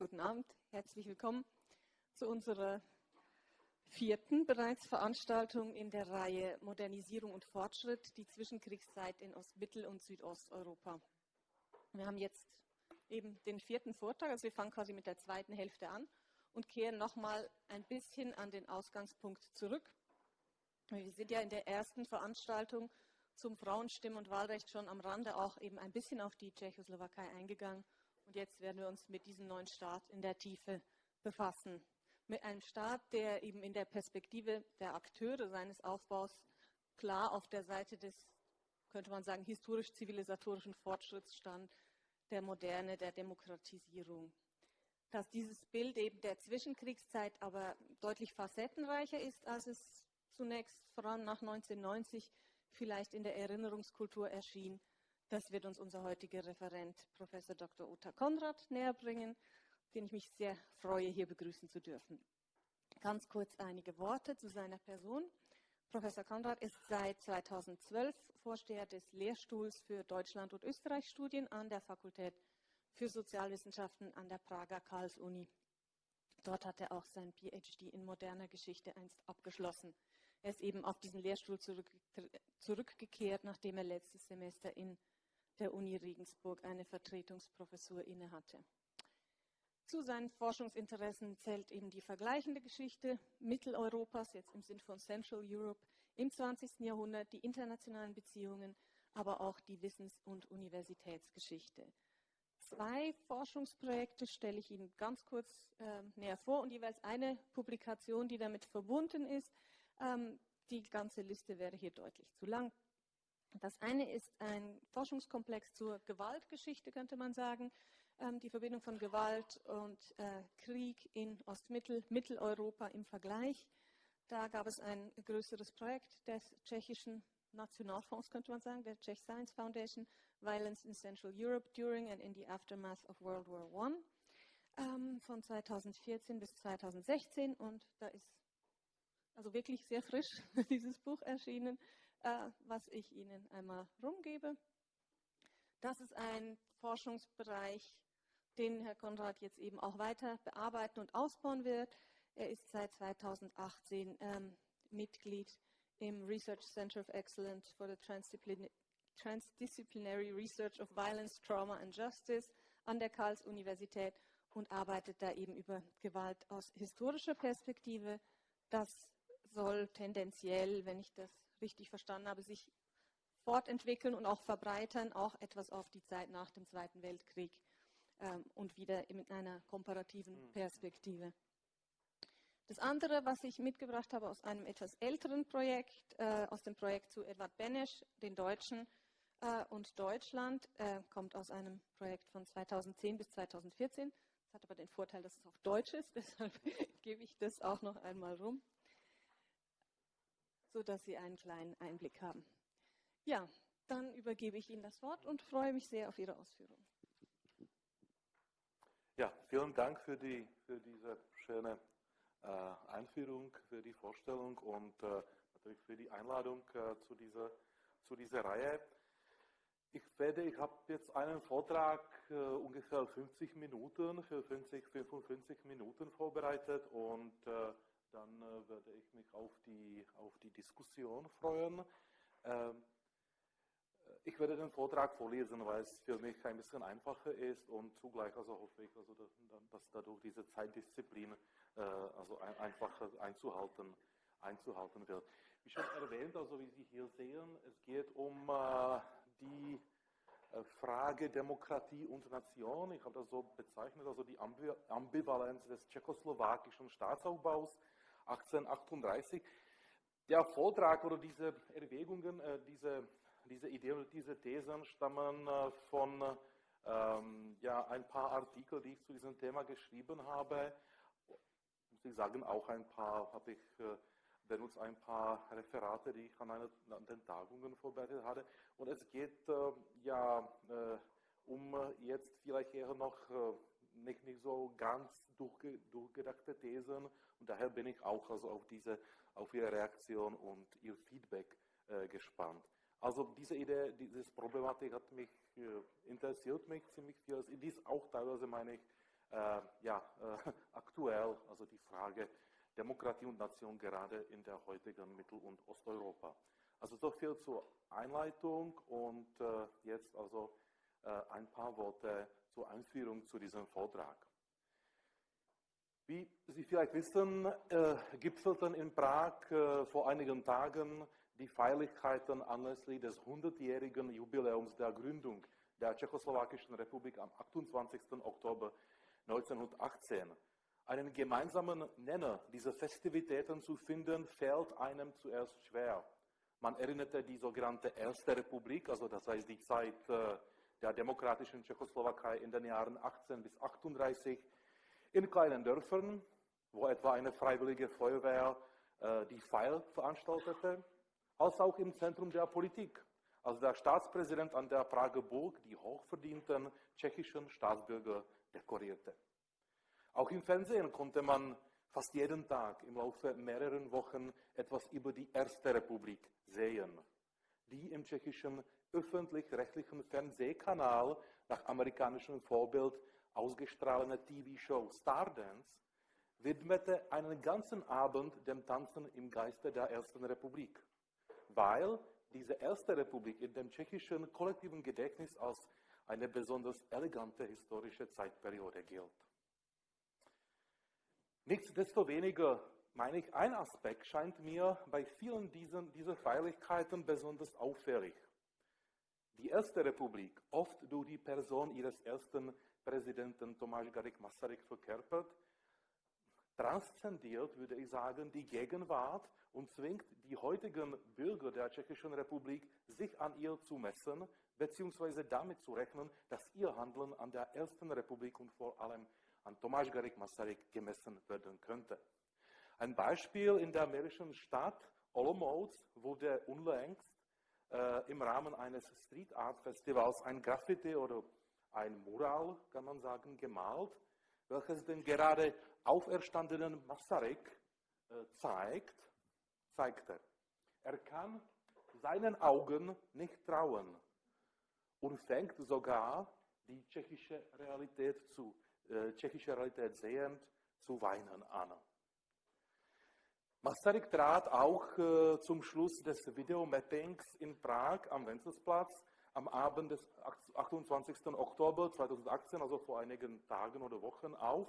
Guten Abend, herzlich willkommen zu unserer vierten bereits Veranstaltung in der Reihe Modernisierung und Fortschritt, die Zwischenkriegszeit in Ostmittel- und Südosteuropa. Wir haben jetzt eben den vierten Vortrag, also wir fangen quasi mit der zweiten Hälfte an und kehren nochmal ein bisschen an den Ausgangspunkt zurück. Wir sind ja in der ersten Veranstaltung zum Frauenstimmen- und Wahlrecht schon am Rande auch eben ein bisschen auf die Tschechoslowakei eingegangen. Und jetzt werden wir uns mit diesem neuen Staat in der Tiefe befassen. Mit einem Staat, der eben in der Perspektive der Akteure seines Aufbaus klar auf der Seite des, könnte man sagen, historisch-zivilisatorischen Fortschritts stand, der Moderne, der Demokratisierung. Dass dieses Bild eben der Zwischenkriegszeit aber deutlich facettenreicher ist, als es zunächst vor allem nach 1990 vielleicht in der Erinnerungskultur erschien, das wird uns unser heutiger Referent, Professor Dr. Uta Konrad, näher bringen, den ich mich sehr freue, hier begrüßen zu dürfen. Ganz kurz einige Worte zu seiner Person. Professor Konrad ist seit 2012 Vorsteher des Lehrstuhls für Deutschland- und Österreich-Studien an der Fakultät für Sozialwissenschaften an der Prager Karls-Uni. Dort hat er auch sein PhD in moderner Geschichte einst abgeschlossen. Er ist eben auf diesen Lehrstuhl zurück, zurückgekehrt, nachdem er letztes Semester in der Uni Regensburg eine Vertretungsprofessur innehatte. Zu seinen Forschungsinteressen zählt eben die vergleichende Geschichte Mitteleuropas, jetzt im Sinn von Central Europe, im 20. Jahrhundert, die internationalen Beziehungen, aber auch die Wissens- und Universitätsgeschichte. Zwei Forschungsprojekte stelle ich Ihnen ganz kurz äh, näher vor und jeweils eine Publikation, die damit verbunden ist. Ähm, die ganze Liste wäre hier deutlich zu lang. Das eine ist ein Forschungskomplex zur Gewaltgeschichte, könnte man sagen. Ähm, die Verbindung von Gewalt und äh, Krieg in Ostmittel, Mitteleuropa im Vergleich. Da gab es ein größeres Projekt des tschechischen Nationalfonds, könnte man sagen, der Czech Science Foundation, Violence in Central Europe during and in the Aftermath of World War I, ähm, von 2014 bis 2016. Und da ist also wirklich sehr frisch dieses Buch erschienen, äh, was ich Ihnen einmal rumgebe. Das ist ein Forschungsbereich, den Herr Konrad jetzt eben auch weiter bearbeiten und ausbauen wird. Er ist seit 2018 ähm, Mitglied im Research Center of Excellence for the Transdisciplinary Transdisciplinary Research of Violence, Trauma and Justice an der Karls-Universität und arbeitet da eben über Gewalt aus historischer Perspektive. Das soll tendenziell, wenn ich das richtig verstanden habe, sich fortentwickeln und auch verbreitern, auch etwas auf die Zeit nach dem Zweiten Weltkrieg ähm, und wieder mit einer komparativen hm. Perspektive. Das andere, was ich mitgebracht habe aus einem etwas älteren Projekt, äh, aus dem Projekt zu Edward Benesch, den Deutschen äh, und Deutschland, äh, kommt aus einem Projekt von 2010 bis 2014. Das hat aber den Vorteil, dass es auf Deutsch ist, deshalb gebe ich das auch noch einmal rum sodass Sie einen kleinen Einblick haben. Ja, dann übergebe ich Ihnen das Wort und freue mich sehr auf Ihre Ausführungen. Ja, vielen Dank für, die, für diese schöne äh, Einführung, für die Vorstellung und äh, natürlich für die Einladung äh, zu, dieser, zu dieser Reihe. Ich werde, ich habe jetzt einen Vortrag äh, ungefähr 50 Minuten, für 50, 55 Minuten vorbereitet und äh, dann äh, werde ich mich auf die, auf die Diskussion freuen. Ähm, ich werde den Vortrag vorlesen, weil es für mich ein bisschen einfacher ist und zugleich also hoffe ich, also, dass, dass dadurch diese Zeitdisziplin äh, also ein, einfacher einzuhalten, einzuhalten wird. Wie schon erwähnt, also wie Sie hier sehen, es geht um äh, die äh, Frage Demokratie und Nation. Ich habe das so bezeichnet, also die Ambivalenz des tschechoslowakischen Staatsaufbaus 1838. Der Vortrag oder diese Erwägungen, äh, diese, diese Ideen oder diese Thesen stammen äh, von ähm, ja, ein paar Artikel, die ich zu diesem Thema geschrieben habe. Muss sagen, auch ein paar habe ich äh, benutzt, ein paar Referate, die ich an, eine, an den Tagungen vorbereitet hatte. Und es geht äh, ja äh, um jetzt vielleicht eher noch nicht, nicht so ganz durchge, durchgedachte Thesen und daher bin ich auch also auf, diese, auf Ihre Reaktion und Ihr Feedback äh, gespannt. Also diese Idee, diese Problematik hat mich äh, interessiert mich ziemlich viel. Es ist auch teilweise meine ich äh, ja, äh, aktuell, also die Frage Demokratie und Nation gerade in der heutigen Mittel- und Osteuropa. Also so viel zur Einleitung und äh, jetzt also äh, ein paar Worte zur Einführung zu diesem Vortrag. Wie Sie vielleicht wissen, äh, gipfelten in Prag äh, vor einigen Tagen die Feierlichkeiten anlässlich des 100-jährigen Jubiläums der Gründung der Tschechoslowakischen Republik am 28. Oktober 1918. Einen gemeinsamen Nenner dieser Festivitäten zu finden, fällt einem zuerst schwer. Man erinnerte die sogenannte Erste Republik, also das heißt die Zeit äh, der demokratischen Tschechoslowakei in den Jahren 18 bis 38, in kleinen Dörfern, wo etwa eine freiwillige Feuerwehr äh, die Feier veranstaltete, als auch im Zentrum der Politik, als der Staatspräsident an der Prager Burg die hochverdienten tschechischen Staatsbürger dekorierte. Auch im Fernsehen konnte man fast jeden Tag im Laufe mehrerer Wochen etwas über die Erste Republik sehen, die im tschechischen öffentlich-rechtlichen Fernsehkanal nach amerikanischem Vorbild ausgestrahlene TV-Show Stardance widmete einen ganzen Abend dem Tanzen im Geiste der Ersten Republik, weil diese Erste Republik in dem tschechischen kollektiven Gedächtnis als eine besonders elegante historische Zeitperiode gilt. Nichtsdestoweniger meine ich, ein Aspekt scheint mir bei vielen diesen, dieser Feierlichkeiten besonders auffällig. Die Erste Republik, oft durch die Person ihres ersten Präsidenten Tomáš Garik Masaryk verkörpert, transzendiert, würde ich sagen, die Gegenwart und zwingt die heutigen Bürger der Tschechischen Republik, sich an ihr zu messen, beziehungsweise damit zu rechnen, dass ihr Handeln an der Ersten Republik und vor allem an Tomáš Garik Masaryk gemessen werden könnte. Ein Beispiel in der mährischen Stadt Olomouc wurde unlängst äh, im Rahmen eines Street Art Festivals ein Graffiti oder ein Mural, kann man sagen, gemalt, welches den gerade auferstandenen Masaryk äh, zeigt, zeigte. Er kann seinen Augen nicht trauen und fängt sogar die tschechische Realität zu, äh, tschechische Realität sehend zu weinen an. Masaryk trat auch äh, zum Schluss des Videomappings in Prag am Wenzelsplatz am Abend des 28. Oktober 2018, also vor einigen Tagen oder Wochen, auf,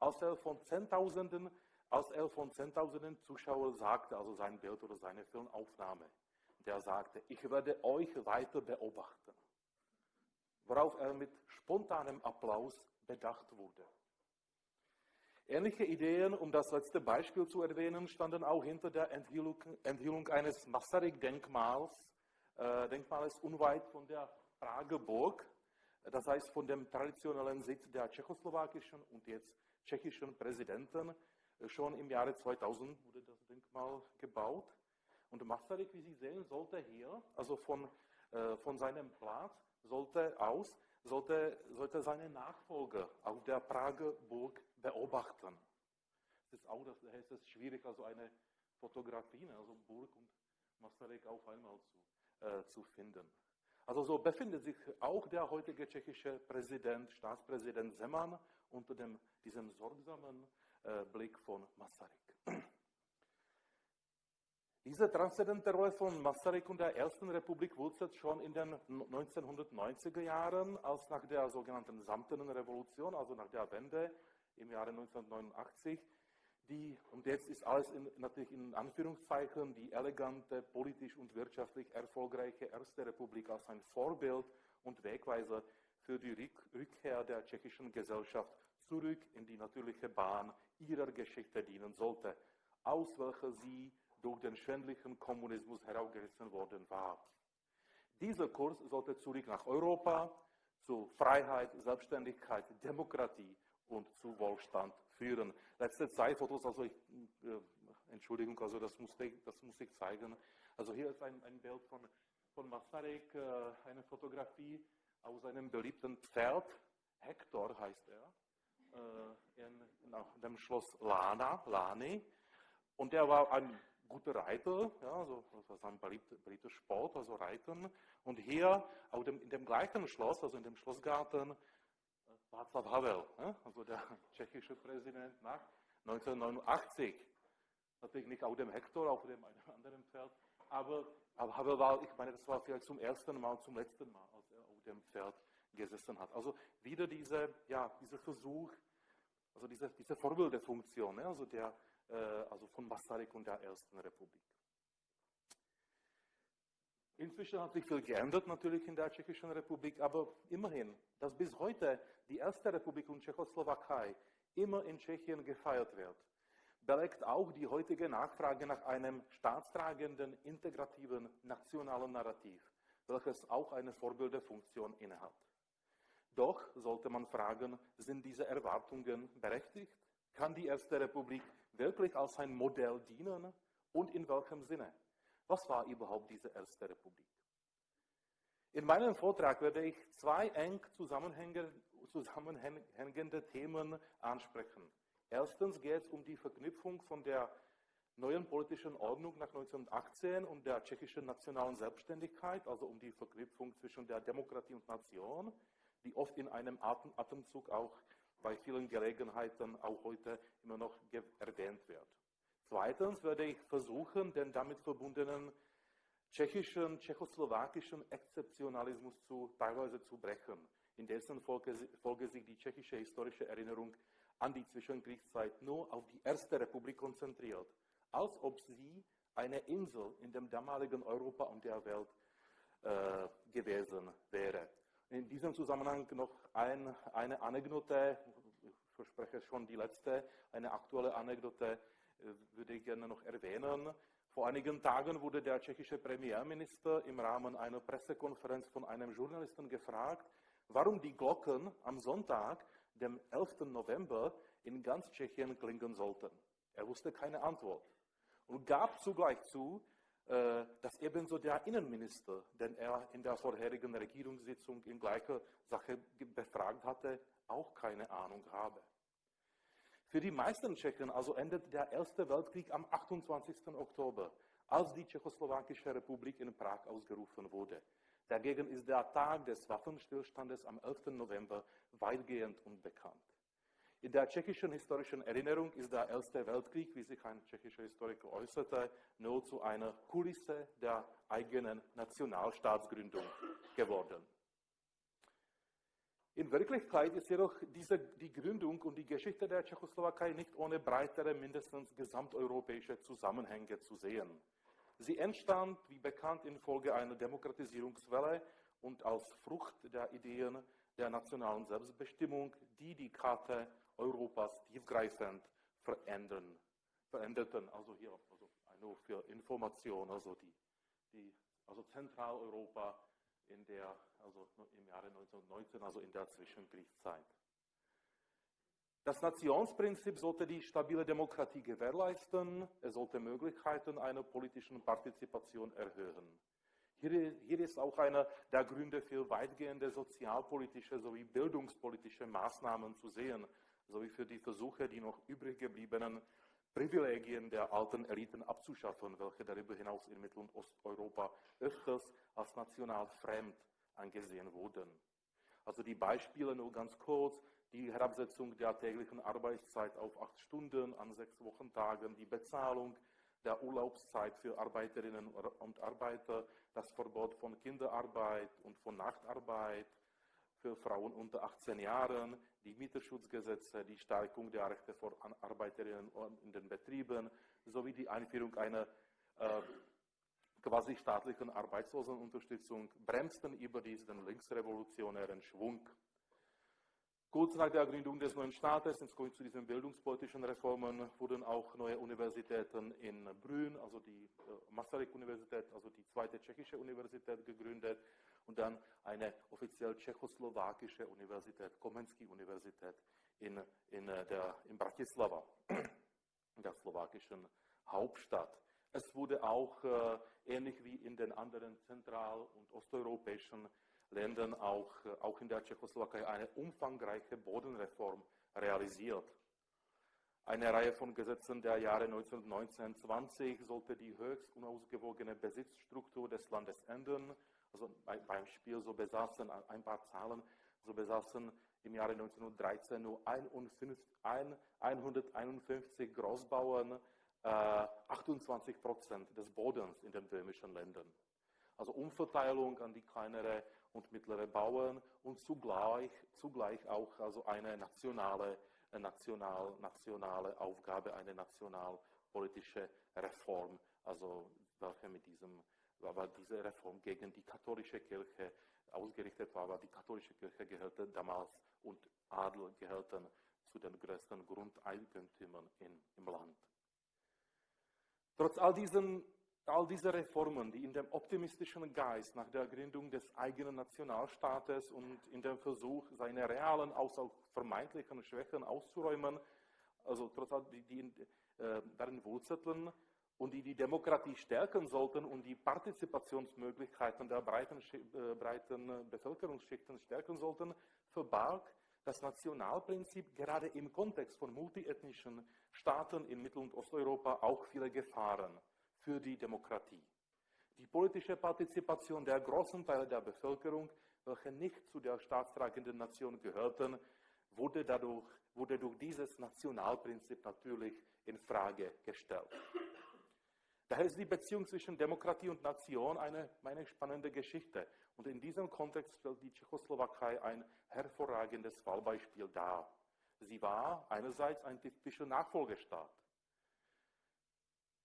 als er von Zehntausenden, als er von Zehntausenden Zuschauern sagte, also sein Bild oder seine Filmaufnahme. Der sagte, ich werde euch weiter beobachten. Worauf er mit spontanem Applaus bedacht wurde. Ähnliche Ideen, um das letzte Beispiel zu erwähnen, standen auch hinter der Enthüllung, Enthüllung eines Masaryk-Denkmals, äh, Denkmales unweit von der Prager Burg, das heißt von dem traditionellen Sitz der tschechoslowakischen und jetzt tschechischen Präsidenten. Schon im Jahre 2000 wurde das Denkmal gebaut. Und Masaryk, wie Sie sehen, sollte hier, also von, äh, von seinem Platz, sollte aus, sollte, sollte seine Nachfolger auf der Prager Burg beobachten. Es ist auch, das heißt es schwierig, also eine Fotografie, ne, also Burg und Masaryk auf einmal zu, äh, zu finden. Also so befindet sich auch der heutige tschechische Präsident, Staatspräsident Zeman unter dem, diesem sorgsamen äh, Blick von Masaryk. Diese transzendente Rolle von Masaryk und der Ersten Republik wurzelt schon in den 1990er Jahren, als nach der sogenannten Samtenen Revolution, also nach der Wende, im Jahre 1989. Die, und jetzt ist alles in, natürlich in Anführungszeichen die elegante, politisch und wirtschaftlich erfolgreiche Erste Republik als ein Vorbild und Wegweiser für die Rückkehr der tschechischen Gesellschaft zurück in die natürliche Bahn ihrer Geschichte dienen sollte, aus welcher sie durch den schändlichen Kommunismus herausgerissen worden war. Dieser Kurs sollte zurück nach Europa, zu Freiheit, Selbstständigkeit, Demokratie und zu Wohlstand führen. Letzte zwei Fotos, also ich, äh, Entschuldigung, also das muss, ich, das muss ich zeigen. Also hier ist ein, ein Bild von, von Masaryk, äh, eine Fotografie aus einem beliebten Pferd, Hector heißt er, äh, in, dem Schloss Lana, Lani. Und er war ein guter Reiter, ja, also, das ist ein beliebter Sport, also Reiten. Und hier, auch dem, in dem gleichen Schloss, also in dem Schlossgarten, Václav Havel, also der tschechische Präsident nach 1989. Natürlich nicht auf dem Hektor, auf dem anderen Pferd, aber, Havel war, ich meine, das war vielleicht zum ersten Mal, zum letzten Mal, als er auf dem Pferd gesessen hat. Also wieder diese, ja, dieser Versuch, also diese, diese Vorbildfunktion, ne? also, der, äh, also von Masaryk und der Ersten Republik. Inzwischen hat sich viel geändert natürlich in der Tschechischen Republik, aber immerhin, dass bis heute die Erste Republik und Tschechoslowakei immer in Tschechien gefeiert wird, belegt auch die heutige Nachfrage nach einem staatstragenden, integrativen, nationalen Narrativ, welches auch eine Vorbildfunktion innehat. Doch sollte man fragen, sind diese Erwartungen berechtigt? Kann die Erste Republik wirklich als ein Modell dienen und in welchem Sinne? Was war überhaupt diese Erste Republik? In meinem Vortrag werde ich zwei eng zusammenhängende Themen ansprechen. Erstens geht es um die Verknüpfung von der neuen politischen Ordnung nach 1918 und der tschechischen nationalen Selbstständigkeit, also um die Verknüpfung zwischen der Demokratie und Nation, die oft in einem Atemzug auch bei vielen Gelegenheiten auch heute immer noch erwähnt wird. Zweitens werde ich versuchen, den damit verbundenen tschechischen, tschechoslowakischen Exzeptionalismus zu, teilweise zu brechen, in dessen Folge, Folge sich die tschechische historische Erinnerung an die Zwischenkriegszeit nur auf die Erste Republik konzentriert, als ob sie eine Insel in dem damaligen Europa und der Welt äh, gewesen wäre. In diesem Zusammenhang noch ein, eine Anekdote, ich verspreche schon die letzte, eine aktuelle Anekdote würde ich gerne noch erwähnen. Vor einigen Tagen wurde der tschechische Premierminister im Rahmen einer Pressekonferenz von einem Journalisten gefragt, warum die Glocken am Sonntag, dem 11. November, in ganz Tschechien klingen sollten. Er wusste keine Antwort und gab zugleich zu, äh, dass ebenso der Innenminister, den er in der vorherigen Regierungssitzung in gleicher Sache befragt hatte, auch keine Ahnung habe. Für die meisten Tschechen also endet der Erste Weltkrieg am 28. Oktober, als die Tschechoslowakische Republik in Prag ausgerufen wurde. Dagegen ist der Tag des Waffenstillstandes am 11. November weitgehend unbekannt. In der tschechischen historischen Erinnerung ist der Erste Weltkrieg, wie sich ein tschechischer Historiker äußerte, nur zu einer Kulisse der eigenen Nationalstaatsgründung geworden. In Wirklichkeit ist jedoch diese, die Gründung und die Geschichte der Tschechoslowakei nicht ohne breitere, mindestens gesamteuropäische Zusammenhänge zu sehen. Sie entstand, wie bekannt, infolge einer Demokratisierungswelle und als Frucht der Ideen der nationalen Selbstbestimmung, die die Karte Europas tiefgreifend verändern, veränderten. Also hier also nur für Information, also, die, die, also Zentraleuropa in der, also im Jahre 1919, also in der Zwischenkriegszeit. Das Nationsprinzip sollte die stabile Demokratie gewährleisten, es sollte Möglichkeiten einer politischen Partizipation erhöhen. Hier, hier ist auch einer der Gründe für weitgehende sozialpolitische sowie bildungspolitische Maßnahmen zu sehen, sowie für die Versuche, die noch übrig gebliebenen Privilegien der alten Eliten abzuschaffen, welche darüber hinaus in Mittel- und Osteuropa öfters als national fremd angesehen wurden. Also die Beispiele nur ganz kurz, die Herabsetzung der täglichen Arbeitszeit auf acht Stunden an sechs Wochentagen, die Bezahlung der Urlaubszeit für Arbeiterinnen und Arbeiter, das Verbot von Kinderarbeit und von Nachtarbeit, für Frauen unter 18 Jahren, die Mieterschutzgesetze, die Stärkung der Rechte von Arbeiterinnen in den Betrieben sowie die Einführung einer äh, quasi staatlichen Arbeitslosenunterstützung bremsten überdies den linksrevolutionären Schwung. Kurz nach der Gründung des neuen Staates, ins zu diesen bildungspolitischen Reformen, wurden auch neue Universitäten in Brünn, also die äh, Masaryk-Universität, also die zweite tschechische Universität gegründet und dann eine offiziell tschechoslowakische Universität, Komensky-Universität in, in, äh, der, in Bratislava, in der slowakischen Hauptstadt. Es wurde auch, äh, ähnlich wie in den anderen zentral- und osteuropäischen Ländern, auch, äh, auch in der Tschechoslowakei eine umfangreiche Bodenreform realisiert. Eine Reihe von Gesetzen der Jahre 1919-20 sollte die höchst unausgewogene Besitzstruktur des Landes ändern also beim Spiel so besaßen ein paar Zahlen. also besaßen im Jahre 1913 nur 151 Großbauern äh, 28 Prozent des Bodens in den böhmischen Ländern. Also Umverteilung an die kleinere und mittlere Bauern und zugleich, zugleich auch also eine nationale, national, nationale Aufgabe, eine nationalpolitische Reform, also welche mit diesem, aber diese Reform gegen die katholische Kirche ausgerichtet war, weil die katholische Kirche gehörte damals und Adel gehörten zu den größten Grundeigentümern in, im Land. Trotz all diesen all diese Reformen, die in dem optimistischen Geist nach der Gründung des eigenen Nationalstaates und in dem Versuch, seine realen, als auch vermeintlichen Schwächen auszuräumen, also trotz all die, die äh, darin wurzelten und die die Demokratie stärken sollten und die Partizipationsmöglichkeiten der breiten, äh, breiten Bevölkerungsschichten stärken sollten, verbarg das Nationalprinzip gerade im Kontext von multiethnischen Staaten in Mittel- und Osteuropa auch viele Gefahren für die Demokratie. Die politische Partizipation der großen Teile der Bevölkerung, welche nicht zu der staatstragenden Nation gehörten, wurde, dadurch, wurde durch dieses Nationalprinzip natürlich in Frage gestellt. Daher ist die Beziehung zwischen Demokratie und Nation eine, eine spannende Geschichte. Und in diesem Kontext stellt die Tschechoslowakei ein hervorragendes Fallbeispiel dar. Sie war einerseits ein typischer Nachfolgestaat.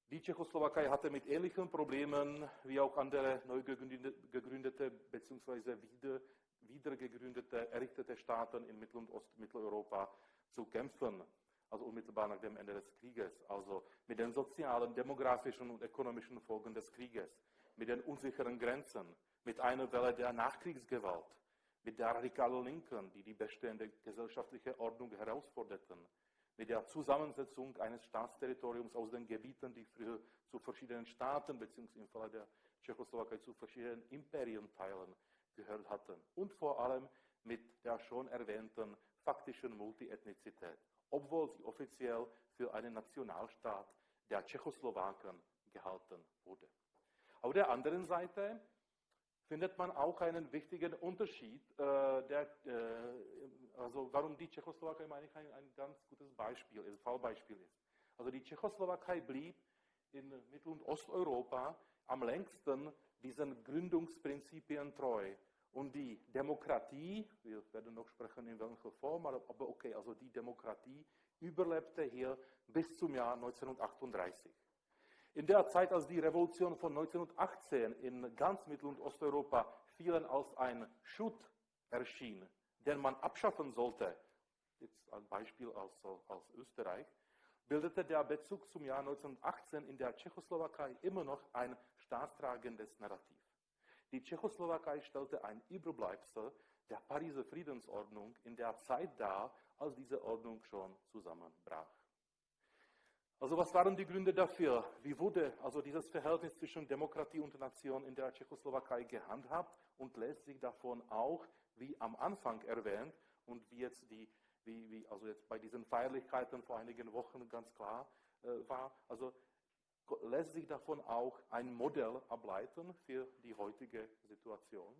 Die Tschechoslowakei hatte mit ähnlichen Problemen wie auch andere neu gegründete bzw. wieder, wieder gegründete, errichtete Staaten in Mittel- und Ostmitteleuropa zu kämpfen also unmittelbar nach dem Ende des Krieges, also mit den sozialen, demografischen und ökonomischen Folgen des Krieges, mit den unsicheren Grenzen, mit einer Welle der Nachkriegsgewalt, mit der radikalen Linken, die die bestehende gesellschaftliche Ordnung herausforderten, mit der Zusammensetzung eines Staatsterritoriums aus den Gebieten, die früher zu verschiedenen Staaten bzw. im Falle der Tschechoslowakei zu verschiedenen Imperienteilen gehört hatten. Und vor allem mit der schon erwähnten faktischen Multiethnizität obwohl sie offiziell für einen Nationalstaat der Tschechoslowaken gehalten wurde. Auf der anderen Seite findet man auch einen wichtigen Unterschied, äh, der, äh, also warum die Tschechoslowakei, meine ich, ein, ein ganz gutes Beispiel, ein Fallbeispiel ist. Also die Tschechoslowakei blieb in Mittel- und Osteuropa am längsten diesen Gründungsprinzipien treu. Und die Demokratie, wir werden noch sprechen in welcher Form, aber okay, also die Demokratie überlebte hier bis zum Jahr 1938. In der Zeit, als die Revolution von 1918 in ganz Mittel- und Osteuropa vielen als ein Schutt erschien, den man abschaffen sollte, jetzt ein Beispiel aus, aus Österreich, bildete der Bezug zum Jahr 1918 in der Tschechoslowakei immer noch ein staatstragendes Narrativ. Die Tschechoslowakei stellte ein Überbleibsel der Pariser Friedensordnung in der Zeit dar, als diese Ordnung schon zusammenbrach. Also was waren die Gründe dafür? Wie wurde also dieses Verhältnis zwischen Demokratie und Nation in der Tschechoslowakei gehandhabt und lässt sich davon auch, wie am Anfang erwähnt und wie jetzt die, wie, wie also jetzt bei diesen Feierlichkeiten vor einigen Wochen ganz klar äh, war, also lässt sich davon auch ein Modell ableiten für die heutige Situation.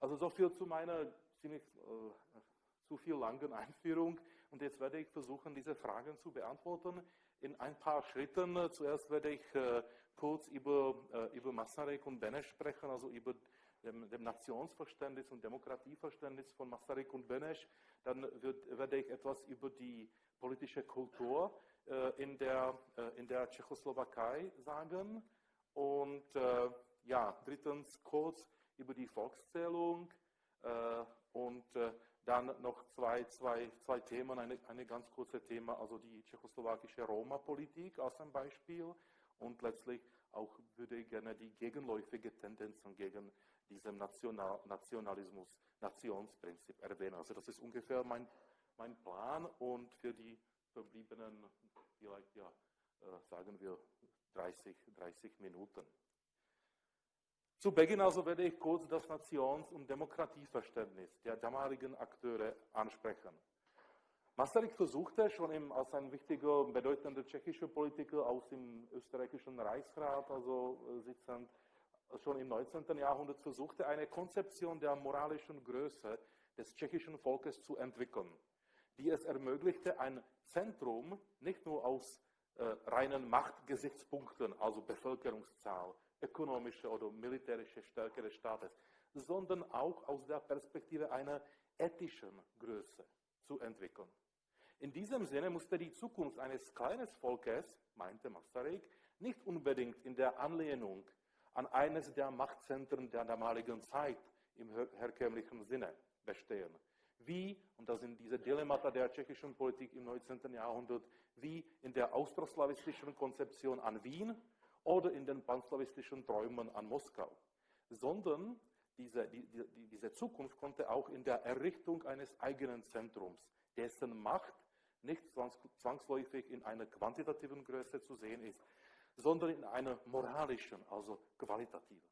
Also so viel zu meiner ziemlich äh, zu viel langen Einführung. Und jetzt werde ich versuchen, diese Fragen zu beantworten in ein paar Schritten. Zuerst werde ich äh, kurz über, äh, über Masaryk und Benes sprechen, also über dem, dem, Nationsverständnis und Demokratieverständnis von Masaryk und Benes. Dann wird, werde ich etwas über die politische Kultur äh, in, der, äh, in der Tschechoslowakei sagen. Und äh, ja, drittens kurz über die Volkszählung und dann noch zwei, zwei, zwei Themen, eine, eine ganz kurze Thema, also die tschechoslowakische Roma-Politik als ein Beispiel und letztlich auch würde ich gerne die gegenläufige Tendenzen gegen diesen National, Nationalismus, Nationsprinzip erwähnen. Also das ist ungefähr mein, mein Plan und für die verbliebenen vielleicht, ja, äh, sagen wir 30, 30 Minuten. Zu Beginn also werde ich kurz das Nations- und Demokratieverständnis der damaligen Akteure ansprechen. Masaryk versuchte schon im, als ein wichtiger, bedeutender tschechischer Politiker aus dem österreichischen Reichsrat, also äh, sitzend, schon im 19. Jahrhundert versuchte, eine Konzeption der moralischen Größe des tschechischen Volkes zu entwickeln, die es ermöglichte, ein Zentrum nicht nur aus äh, reinen Machtgesichtspunkten, also Bevölkerungszahl, ökonomische oder militärische Stärke des Staates, sondern auch aus der Perspektive einer ethischen Größe zu entwickeln. In diesem Sinne musste die Zukunft eines kleinen Volkes, meinte Masaryk, nicht unbedingt in der Anlehnung an eines der Machtzentren der damaligen Zeit im herkömmlichen Sinne bestehen. Wie, und das sind diese Dilemmata der tschechischen Politik im 19. Jahrhundert, wie in der austroslawistischen Konzeption an Wien oder in den panslawistischen Träumen an Moskau, sondern diese, die, die, diese Zukunft konnte auch in der Errichtung eines eigenen Zentrums, dessen Macht nicht zwangsläufig in einer quantitativen Größe zu sehen ist, sondern in einer moralischen, also qualitativen.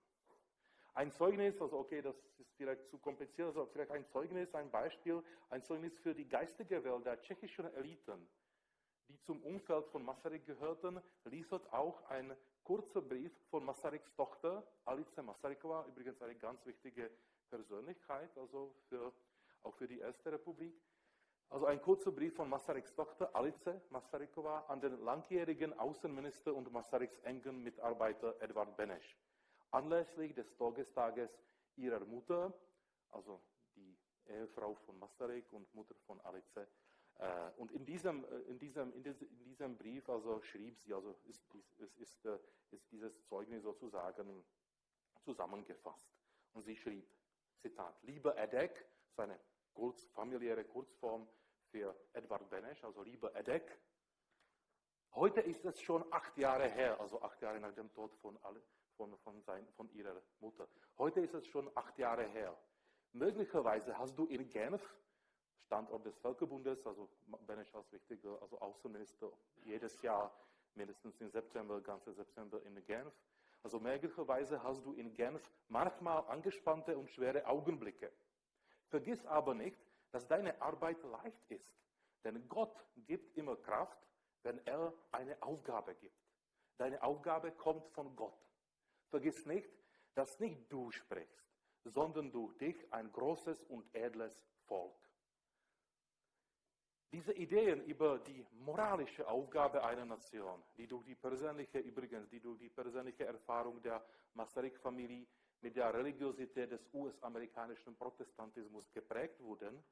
Ein Zeugnis, also okay, das ist vielleicht zu kompliziert, also vielleicht ein Zeugnis, ein Beispiel, ein Zeugnis für die geistige Welt der tschechischen Eliten, die zum Umfeld von Masaryk gehörten, liefert auch ein kurzer Brief von Masaryks Tochter, Alice Masarykova, übrigens eine ganz wichtige Persönlichkeit, also für, auch für die Erste Republik. Also ein kurzer Brief von Masaryks Tochter Alice Masarykova an den langjährigen Außenminister und Masaryks engen Mitarbeiter Edward Beneš. Anlässlich des Todestages ihrer Mutter, also die Ehefrau von Masaryk und Mutter von Alice, äh, und in diesem, äh, in, diesem, in, diesem, Brief also schrieb sie, also ist, ist, ist, äh, ist dieses Zeugnis sozusagen zusammengefasst. Und sie schrieb, Zitat, lieber Edek, seine kurz, familiäre Kurzform für Edward Benesch, also lieber Edek, heute ist es schon acht Jahre her, also acht Jahre nach dem Tod von, von, von, sein, von ihrer Mutter. Heute ist es schon acht Jahre her. Möglicherweise hast du in Genf Standort des Völkerbundes, also Benesch als wichtiger also Außenminister, jedes Jahr mindestens im September, ganze September in Genf. Also möglicherweise hast du in Genf manchmal angespannte und schwere Augenblicke. Vergiss aber nicht, dass deine Arbeit leicht ist. Denn Gott gibt immer Kraft, wenn er eine Aufgabe gibt. Deine Aufgabe kommt von Gott. Vergiss nicht, dass nicht du sprichst, sondern durch dich ein großes und edles Volk. Diese Ideen über die moralische Aufgabe einer Nation, die durch die persönliche, übrigens, die durch die persönliche Erfahrung der Masaryk-Familie mit der Religiosität des US-amerikanischen Protestantismus geprägt wurden,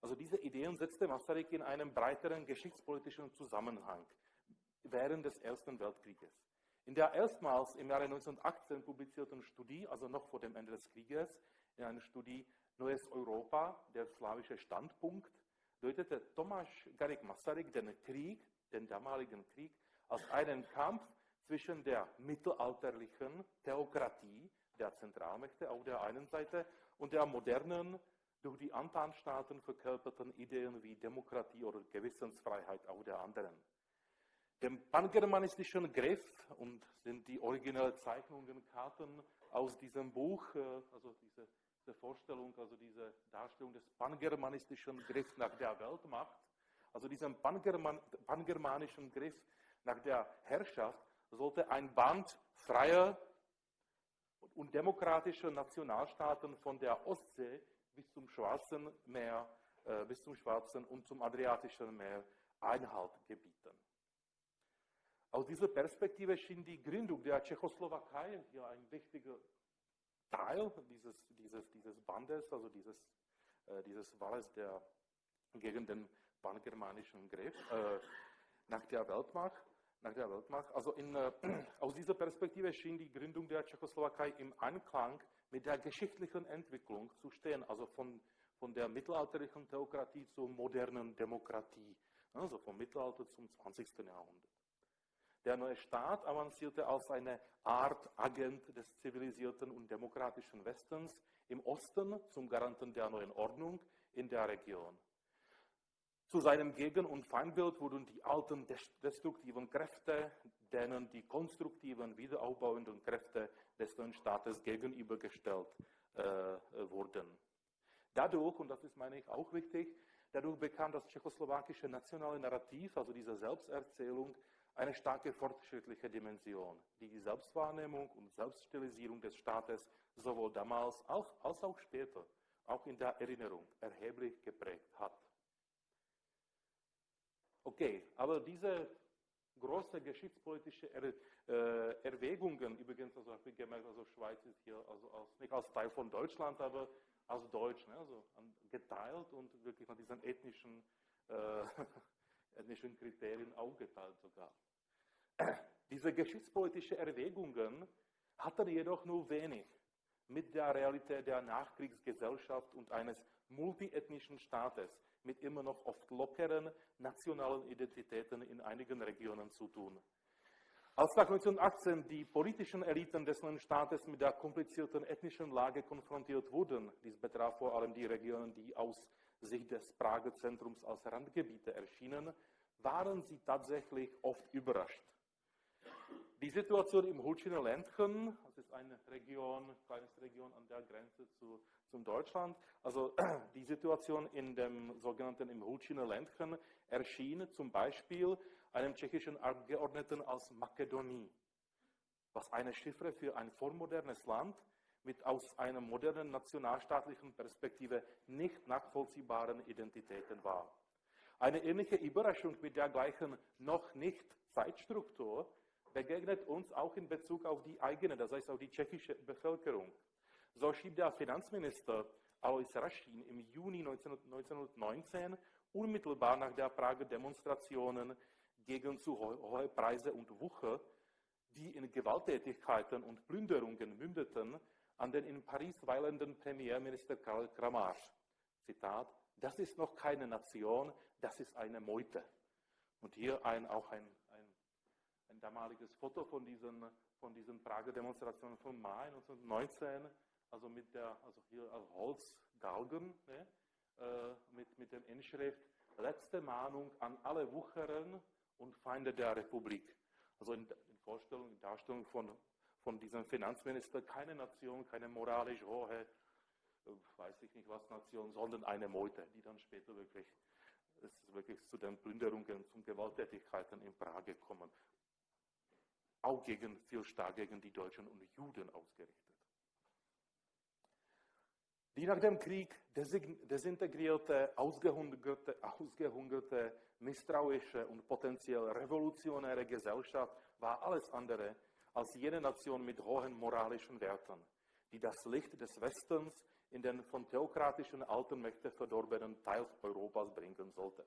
also diese Ideen setzte Masaryk in einem breiteren geschichtspolitischen Zusammenhang während des Ersten Weltkrieges. In der erstmals im Jahre 1918 publizierten Studie, also noch vor dem Ende des Krieges, in einer Studie Neues Europa, der slawische Standpunkt, deutete Tomáš Garik Masaryk den Krieg, den damaligen Krieg, als einen Kampf zwischen der mittelalterlichen Theokratie der Zentralmächte auf der einen Seite und der modernen, durch die Antanstaaten verkörperten Ideen wie Demokratie oder Gewissensfreiheit auf der anderen. Dem pangermanistischen Griff und sind die originellen Zeichnungen, Karten aus diesem Buch, äh, also diese diese Vorstellung, also diese Darstellung des pangermanistischen Griffs nach der Weltmacht, also diesem Pangerman, pangermanischen Griff nach der Herrschaft, sollte ein Band freier und demokratischer Nationalstaaten von der Ostsee bis zum Schwarzen Meer, äh, bis zum Schwarzen und zum Adriatischen Meer Einhalt gebieten. Aus dieser Perspektive schien die Gründung der Tschechoslowakei hier ein wichtiger Teil dieses, dieses, dieses Bandes, also dieses, äh, dieses Walles der, gegen den pangermanischen Griff äh, nach der Weltmacht. Nach der Weltmacht. Also in, äh, aus dieser Perspektive schien die Gründung der Tschechoslowakei im Einklang mit der geschichtlichen Entwicklung zu stehen, also von, von der mittelalterlichen Theokratie zur modernen Demokratie, also vom Mittelalter zum 20. Jahrhundert. Der neue Staat avancierte als eine Art Agent des zivilisierten und demokratischen Westens im Osten zum Garanten der neuen Ordnung in der Region. Zu seinem Gegen- und Feindbild wurden die alten destruktiven Kräfte, denen die konstruktiven, wiederaufbauenden Kräfte des neuen Staates gegenübergestellt äh, wurden. Dadurch, und das ist, meine ich, auch wichtig, dadurch bekam das tschechoslowakische nationale Narrativ, also diese Selbsterzählung, eine starke fortschrittliche Dimension, die die Selbstwahrnehmung und Selbststilisierung des Staates sowohl damals als, als auch später, auch in der Erinnerung, erheblich geprägt hat. Okay, aber diese große geschichtspolitische er, äh, Erwägungen, übrigens, also habe ich gemerkt, also Schweiz ist hier also als, nicht als Teil von Deutschland, aber als Deutsch, ne, also geteilt und wirklich nach diesen ethnischen, äh, ethnischen Kriterien auch geteilt sogar. Diese geschichtspolitischen Erwägungen hatten jedoch nur wenig mit der Realität der Nachkriegsgesellschaft und eines multiethnischen Staates mit immer noch oft lockeren nationalen Identitäten in einigen Regionen zu tun. Als nach 1918 die politischen Eliten des neuen Staates mit der komplizierten ethnischen Lage konfrontiert wurden, dies betraf vor allem die Regionen, die aus Sicht des Prager Zentrums als Randgebiete erschienen, waren sie tatsächlich oft überrascht. Die Situation im Hulchiner Ländchen, das ist eine Region, kleine Region an der Grenze zu, zum Deutschland, also die Situation in dem sogenannten im Hulchiner Ländchen erschien zum Beispiel einem tschechischen Abgeordneten als Makedonie, was eine Chiffre für ein vormodernes Land mit aus einer modernen nationalstaatlichen Perspektive nicht nachvollziehbaren Identitäten war. Eine ähnliche Überraschung mit der gleichen noch nicht Zeitstruktur begegnet uns auch in Bezug auf die eigene, das heißt auf die tschechische Bevölkerung. So schrieb der Finanzminister Alois Raschin im Juni 1919, unmittelbar nach der Prager Demonstrationen gegen zu hohe Preise und Wucher, die in Gewalttätigkeiten und Plünderungen mündeten, an den in Paris weilenden Premierminister Karl Kramarsch. Zitat, das ist noch keine Nation, das ist eine Meute. Und hier ein, auch ein ein damaliges Foto von diesen, von diesen Prager Demonstrationen von Mai 1919, also mit der, also hier als Holzgalgen, ne, äh, mit, mit dem Inschrift, letzte Mahnung an alle Wucheren und Feinde der Republik. Also in, in Vorstellung, in Darstellung von, von diesem Finanzminister, keine Nation, keine moralisch hohe, äh, weiß ich nicht was Nation, sondern eine Meute, die dann später wirklich, es wirklich zu den Plünderungen, zu Gewalttätigkeiten in Prag gekommen auch gegen, viel stark gegen die Deutschen und Juden ausgerichtet. Die nach dem Krieg desintegrierte, ausgehungerte, ausgehungerte, misstrauische und potenziell revolutionäre Gesellschaft war alles andere als jene Nation mit hohen moralischen Werten, die das Licht des Westens in den von theokratischen alten Mächten verdorbenen Teil Europas bringen sollte.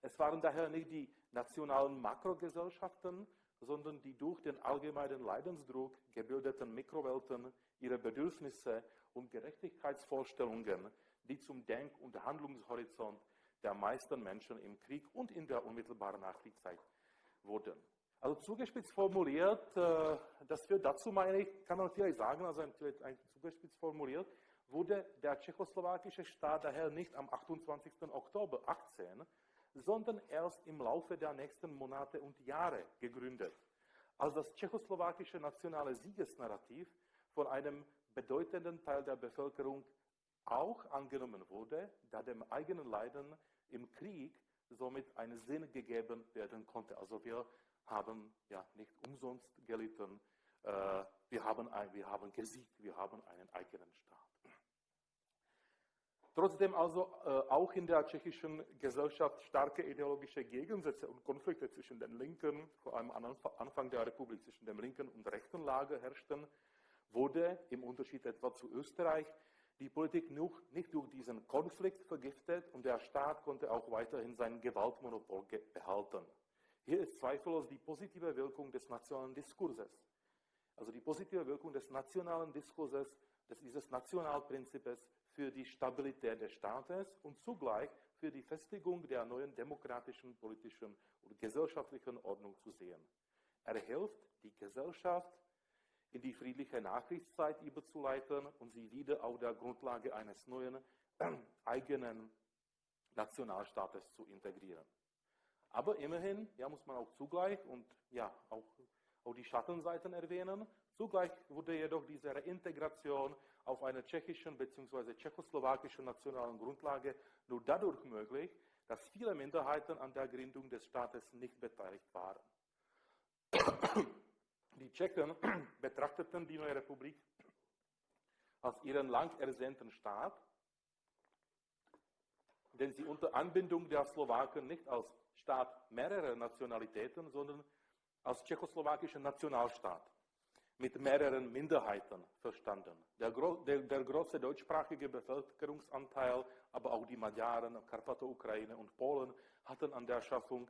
Es waren daher nicht die nationalen Makrogesellschaften, sondern die durch den allgemeinen Leidensdruck gebildeten Mikrowelten ihre Bedürfnisse und Gerechtigkeitsvorstellungen, die zum Denk- und Handlungshorizont der meisten Menschen im Krieg und in der unmittelbaren Nachkriegszeit wurden. Also zugespitzt formuliert, äh, das führt dazu, meine ich, kann man vielleicht sagen, also zugespitzt formuliert, wurde der tschechoslowakische Staat daher nicht am 28. Oktober 18 sondern erst im Laufe der nächsten Monate und Jahre gegründet, als das tschechoslowakische nationale Siegesnarrativ von einem bedeutenden Teil der Bevölkerung auch angenommen wurde, da dem eigenen Leiden im Krieg somit einen Sinn gegeben werden konnte. Also wir haben ja nicht umsonst gelitten, äh, wir, haben ein, wir haben gesiegt, wir haben einen eigenen Staat. Trotzdem also äh, auch in der tschechischen Gesellschaft starke ideologische Gegensätze und Konflikte zwischen den linken, vor allem am Anfang der Republik zwischen dem linken und rechten Lager herrschten, wurde im Unterschied etwa zu Österreich die Politik nicht durch diesen Konflikt vergiftet und der Staat konnte auch weiterhin sein Gewaltmonopol behalten. Hier ist zweifellos die positive Wirkung des nationalen Diskurses. Also die positive Wirkung des nationalen Diskurses, dieses Nationalprinzips für die Stabilität des Staates und zugleich für die Festigung der neuen demokratischen, politischen und gesellschaftlichen Ordnung zu sehen. Er hilft, die Gesellschaft in die friedliche Nachkriegszeit überzuleiten und sie wieder auf der Grundlage eines neuen eigenen Nationalstaates zu integrieren. Aber immerhin, ja, muss man auch zugleich und ja, auch, auch die Schattenseiten erwähnen, zugleich wurde jedoch diese Reintegration auf einer tschechischen bzw. tschechoslowakischen nationalen Grundlage nur dadurch möglich, dass viele Minderheiten an der Gründung des Staates nicht beteiligt waren. Die Tschechen betrachteten die neue Republik als ihren lang ersehnten Staat, den sie unter Anbindung der Slowaken nicht als Staat mehrerer Nationalitäten, sondern als tschechoslowakischen Nationalstaat mit mehreren Minderheiten verstanden. Der, der, der, große deutschsprachige Bevölkerungsanteil, aber auch die Magyaren, Karpato-Ukraine und Polen hatten an der Schaffung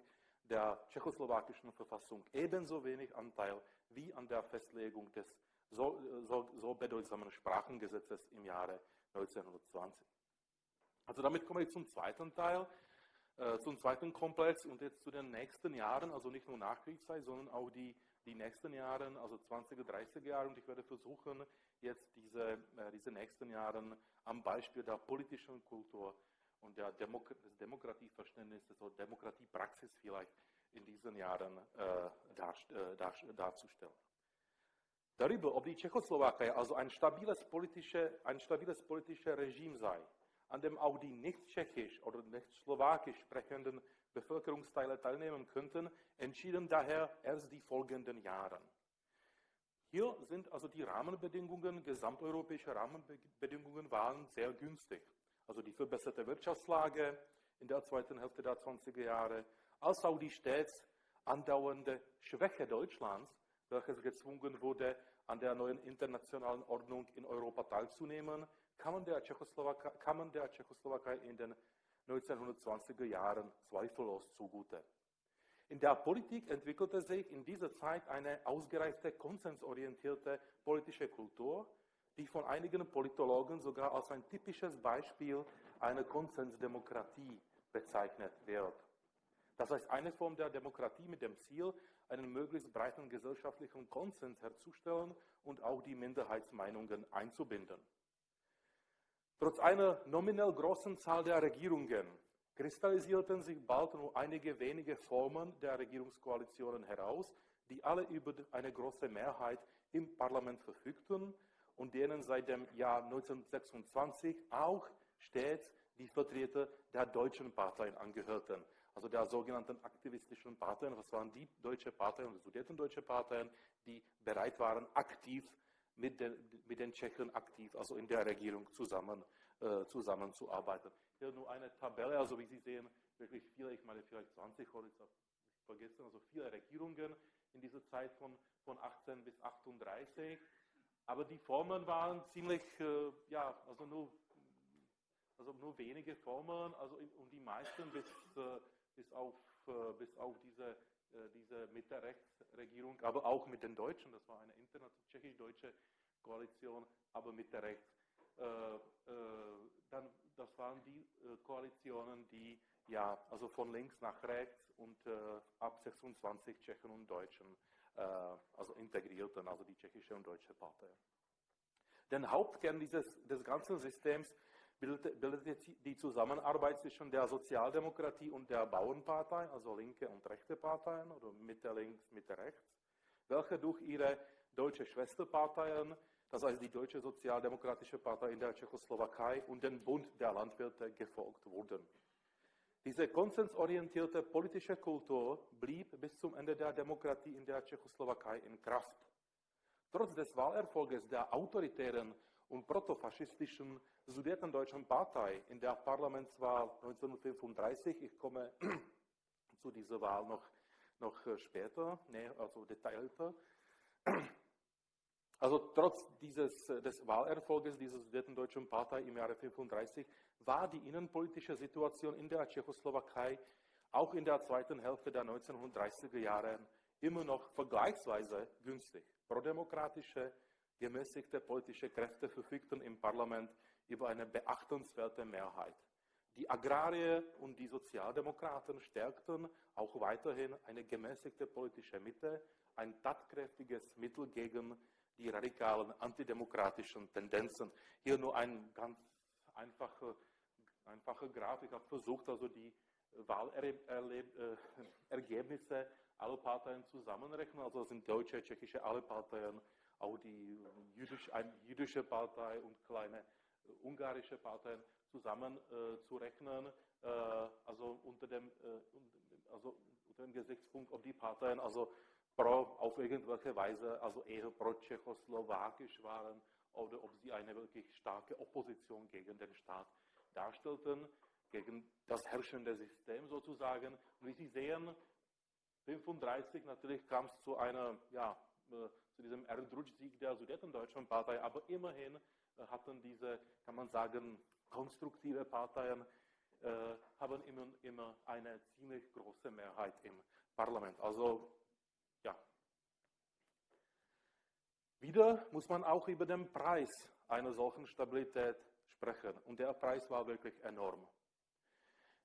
der tschechoslowakischen Verfassung ebenso wenig Anteil wie an der Festlegung des so, so, so bedeutsamen Sprachengesetzes im Jahre 1920. Also damit komme ich zum zweiten Teil, äh, zum zweiten Komplex und jetzt zu den nächsten Jahren, also nicht nur Nachkriegszeit, sondern auch die, die nächsten Jahre, also 20er, 30er Jahre. Und ich werde versuchen, jetzt diese, äh, diese nächsten Jahre am Beispiel der politischen Kultur und der Demok des Demokratieverständnisses oder Demokratiepraxis vielleicht in diesen Jahren äh, dar, äh, dar, darzustellen. Darüber, ob die Tschechoslowakei also ein stabiles, politische, ein stabiles politisches Regime sei, an dem auch die nicht tschechisch oder nicht slowakisch sprechenden Bevölkerungsteile teilnehmen könnten, entschieden daher erst die folgenden Jahre. Hier sind also die Rahmenbedingungen, gesamteuropäische Rahmenbedingungen waren sehr günstig also die verbesserte Wirtschaftslage in der zweiten Hälfte der 20er Jahre, als auch die stets andauernde Schwäche Deutschlands, welches gezwungen wurde, an der neuen internationalen Ordnung in Europa teilzunehmen, kamen der Tschechoslowakei, kamen der Tschechoslowakei in den 1920er Jahren zweifellos zugute. In der Politik entwickelte sich in dieser Zeit eine ausgereifte, konsensorientierte politische Kultur, die von einigen Politologen sogar als ein typisches Beispiel einer Konsensdemokratie bezeichnet wird. Das heißt, eine Form der Demokratie mit dem Ziel, einen möglichst breiten gesellschaftlichen Konsens herzustellen und auch die Minderheitsmeinungen einzubinden. Trotz einer nominell großen Zahl der Regierungen kristallisierten sich bald nur einige wenige Formen der Regierungskoalitionen heraus, die alle über eine große Mehrheit im Parlament verfügten und denen seit dem Jahr 1926 auch stets die Vertreter der deutschen Parteien angehörten, also der sogenannten aktivistischen Parteien. Das waren die deutsche Parteien, die sudetendeutsche Parteien, die bereit waren, aktiv mit den, mit den Tschechen aktiv, also in der Regierung zusammen, äh, zusammenzuarbeiten. Hier nur eine Tabelle, also wie Sie sehen, wirklich viele, ich meine vielleicht 20 oder ich vergessen, also viele Regierungen in dieser Zeit von, von 18 bis 38. Aber die Formen waren ziemlich, äh, ja, also nur, also nur wenige Formen, also und die meisten bis, äh, bis, auf, äh, bis auf diese, äh, diese Mitte-Rechts-Regierung, aber auch mit den Deutschen, das war eine tschechisch-deutsche Koalition, aber Mitte-Rechts. Äh, äh, dann, das waren die Koalitionen, die ja, also von links nach rechts und ab 26 Tschechen und Deutschen also integrierten, also die tschechische und deutsche Partei. Den Hauptkern dieses, des ganzen Systems bildete, bildete die Zusammenarbeit zwischen der Sozialdemokratie und der Bauernpartei, also linke und rechte Parteien oder Mitte links, Mitte rechts, welche durch ihre deutsche Schwesterparteien, das heißt die Deutsche Sozialdemokratische Partei in der Tschechoslowakei und den Bund der Landwirte gefolgt wurden. Diese konsensorientierte politische Kultur blieb bis zum Ende der Demokratie in der Tschechoslowakei in Kraft. Trotz des Wahlerfolges der autoritären und protofaschistischen Sudetendeutschen Partei in der Parlamentswahl 1935, ich komme zu dieser Wahl noch, noch später, nee, also detaillierter, also trotz dieses, des Wahlerfolges dieser Sudetendeutschen Partei im Jahre 1935 war die innenpolitische Situation in der Tschechoslowakei auch in der zweiten Hälfte der 1930er Jahre immer noch vergleichsweise günstig. Prodemokratische, gemäßigte politische Kräfte verfügten im Parlament über eine beachtenswerte Mehrheit. Die Agrarier und die Sozialdemokraten stärkten auch weiterhin eine gemäßigte politische Mitte, ein tatkräftiges Mittel gegen die radikalen antidemokratischen Tendenzen. Hier nur ein ganz einfacher, einfache Grafik. Habe versucht, also die Wahlergebnisse aller Parteien zusammenrechnen. Also sind deutsche, tschechische, alle Parteien, auch die jüdisch, jüdische Partei und kleine ungarische Parteien zusammenzurechnen. Äh, äh, also unter dem, äh, also unter dem Gesichtspunkt, ob die Parteien also pro, auf irgendwelche Weise, also eher pro-tschechoslowakisch waren oder ob sie eine wirklich starke Opposition gegen den Staat darstellten, gegen das herrschende System sozusagen. Und wie Sie sehen, 1935 natürlich kam es zu einer, ja, äh, zu diesem Erdrutschsieg der Sudetendeutschen Partei, aber immerhin äh, hatten diese, kann man sagen, konstruktive Parteien äh, haben immer, immer eine ziemlich große Mehrheit im Parlament. Also ja. Wieder muss man auch über den Preis einer solchen Stabilität sprechen. Und der Preis war wirklich enorm.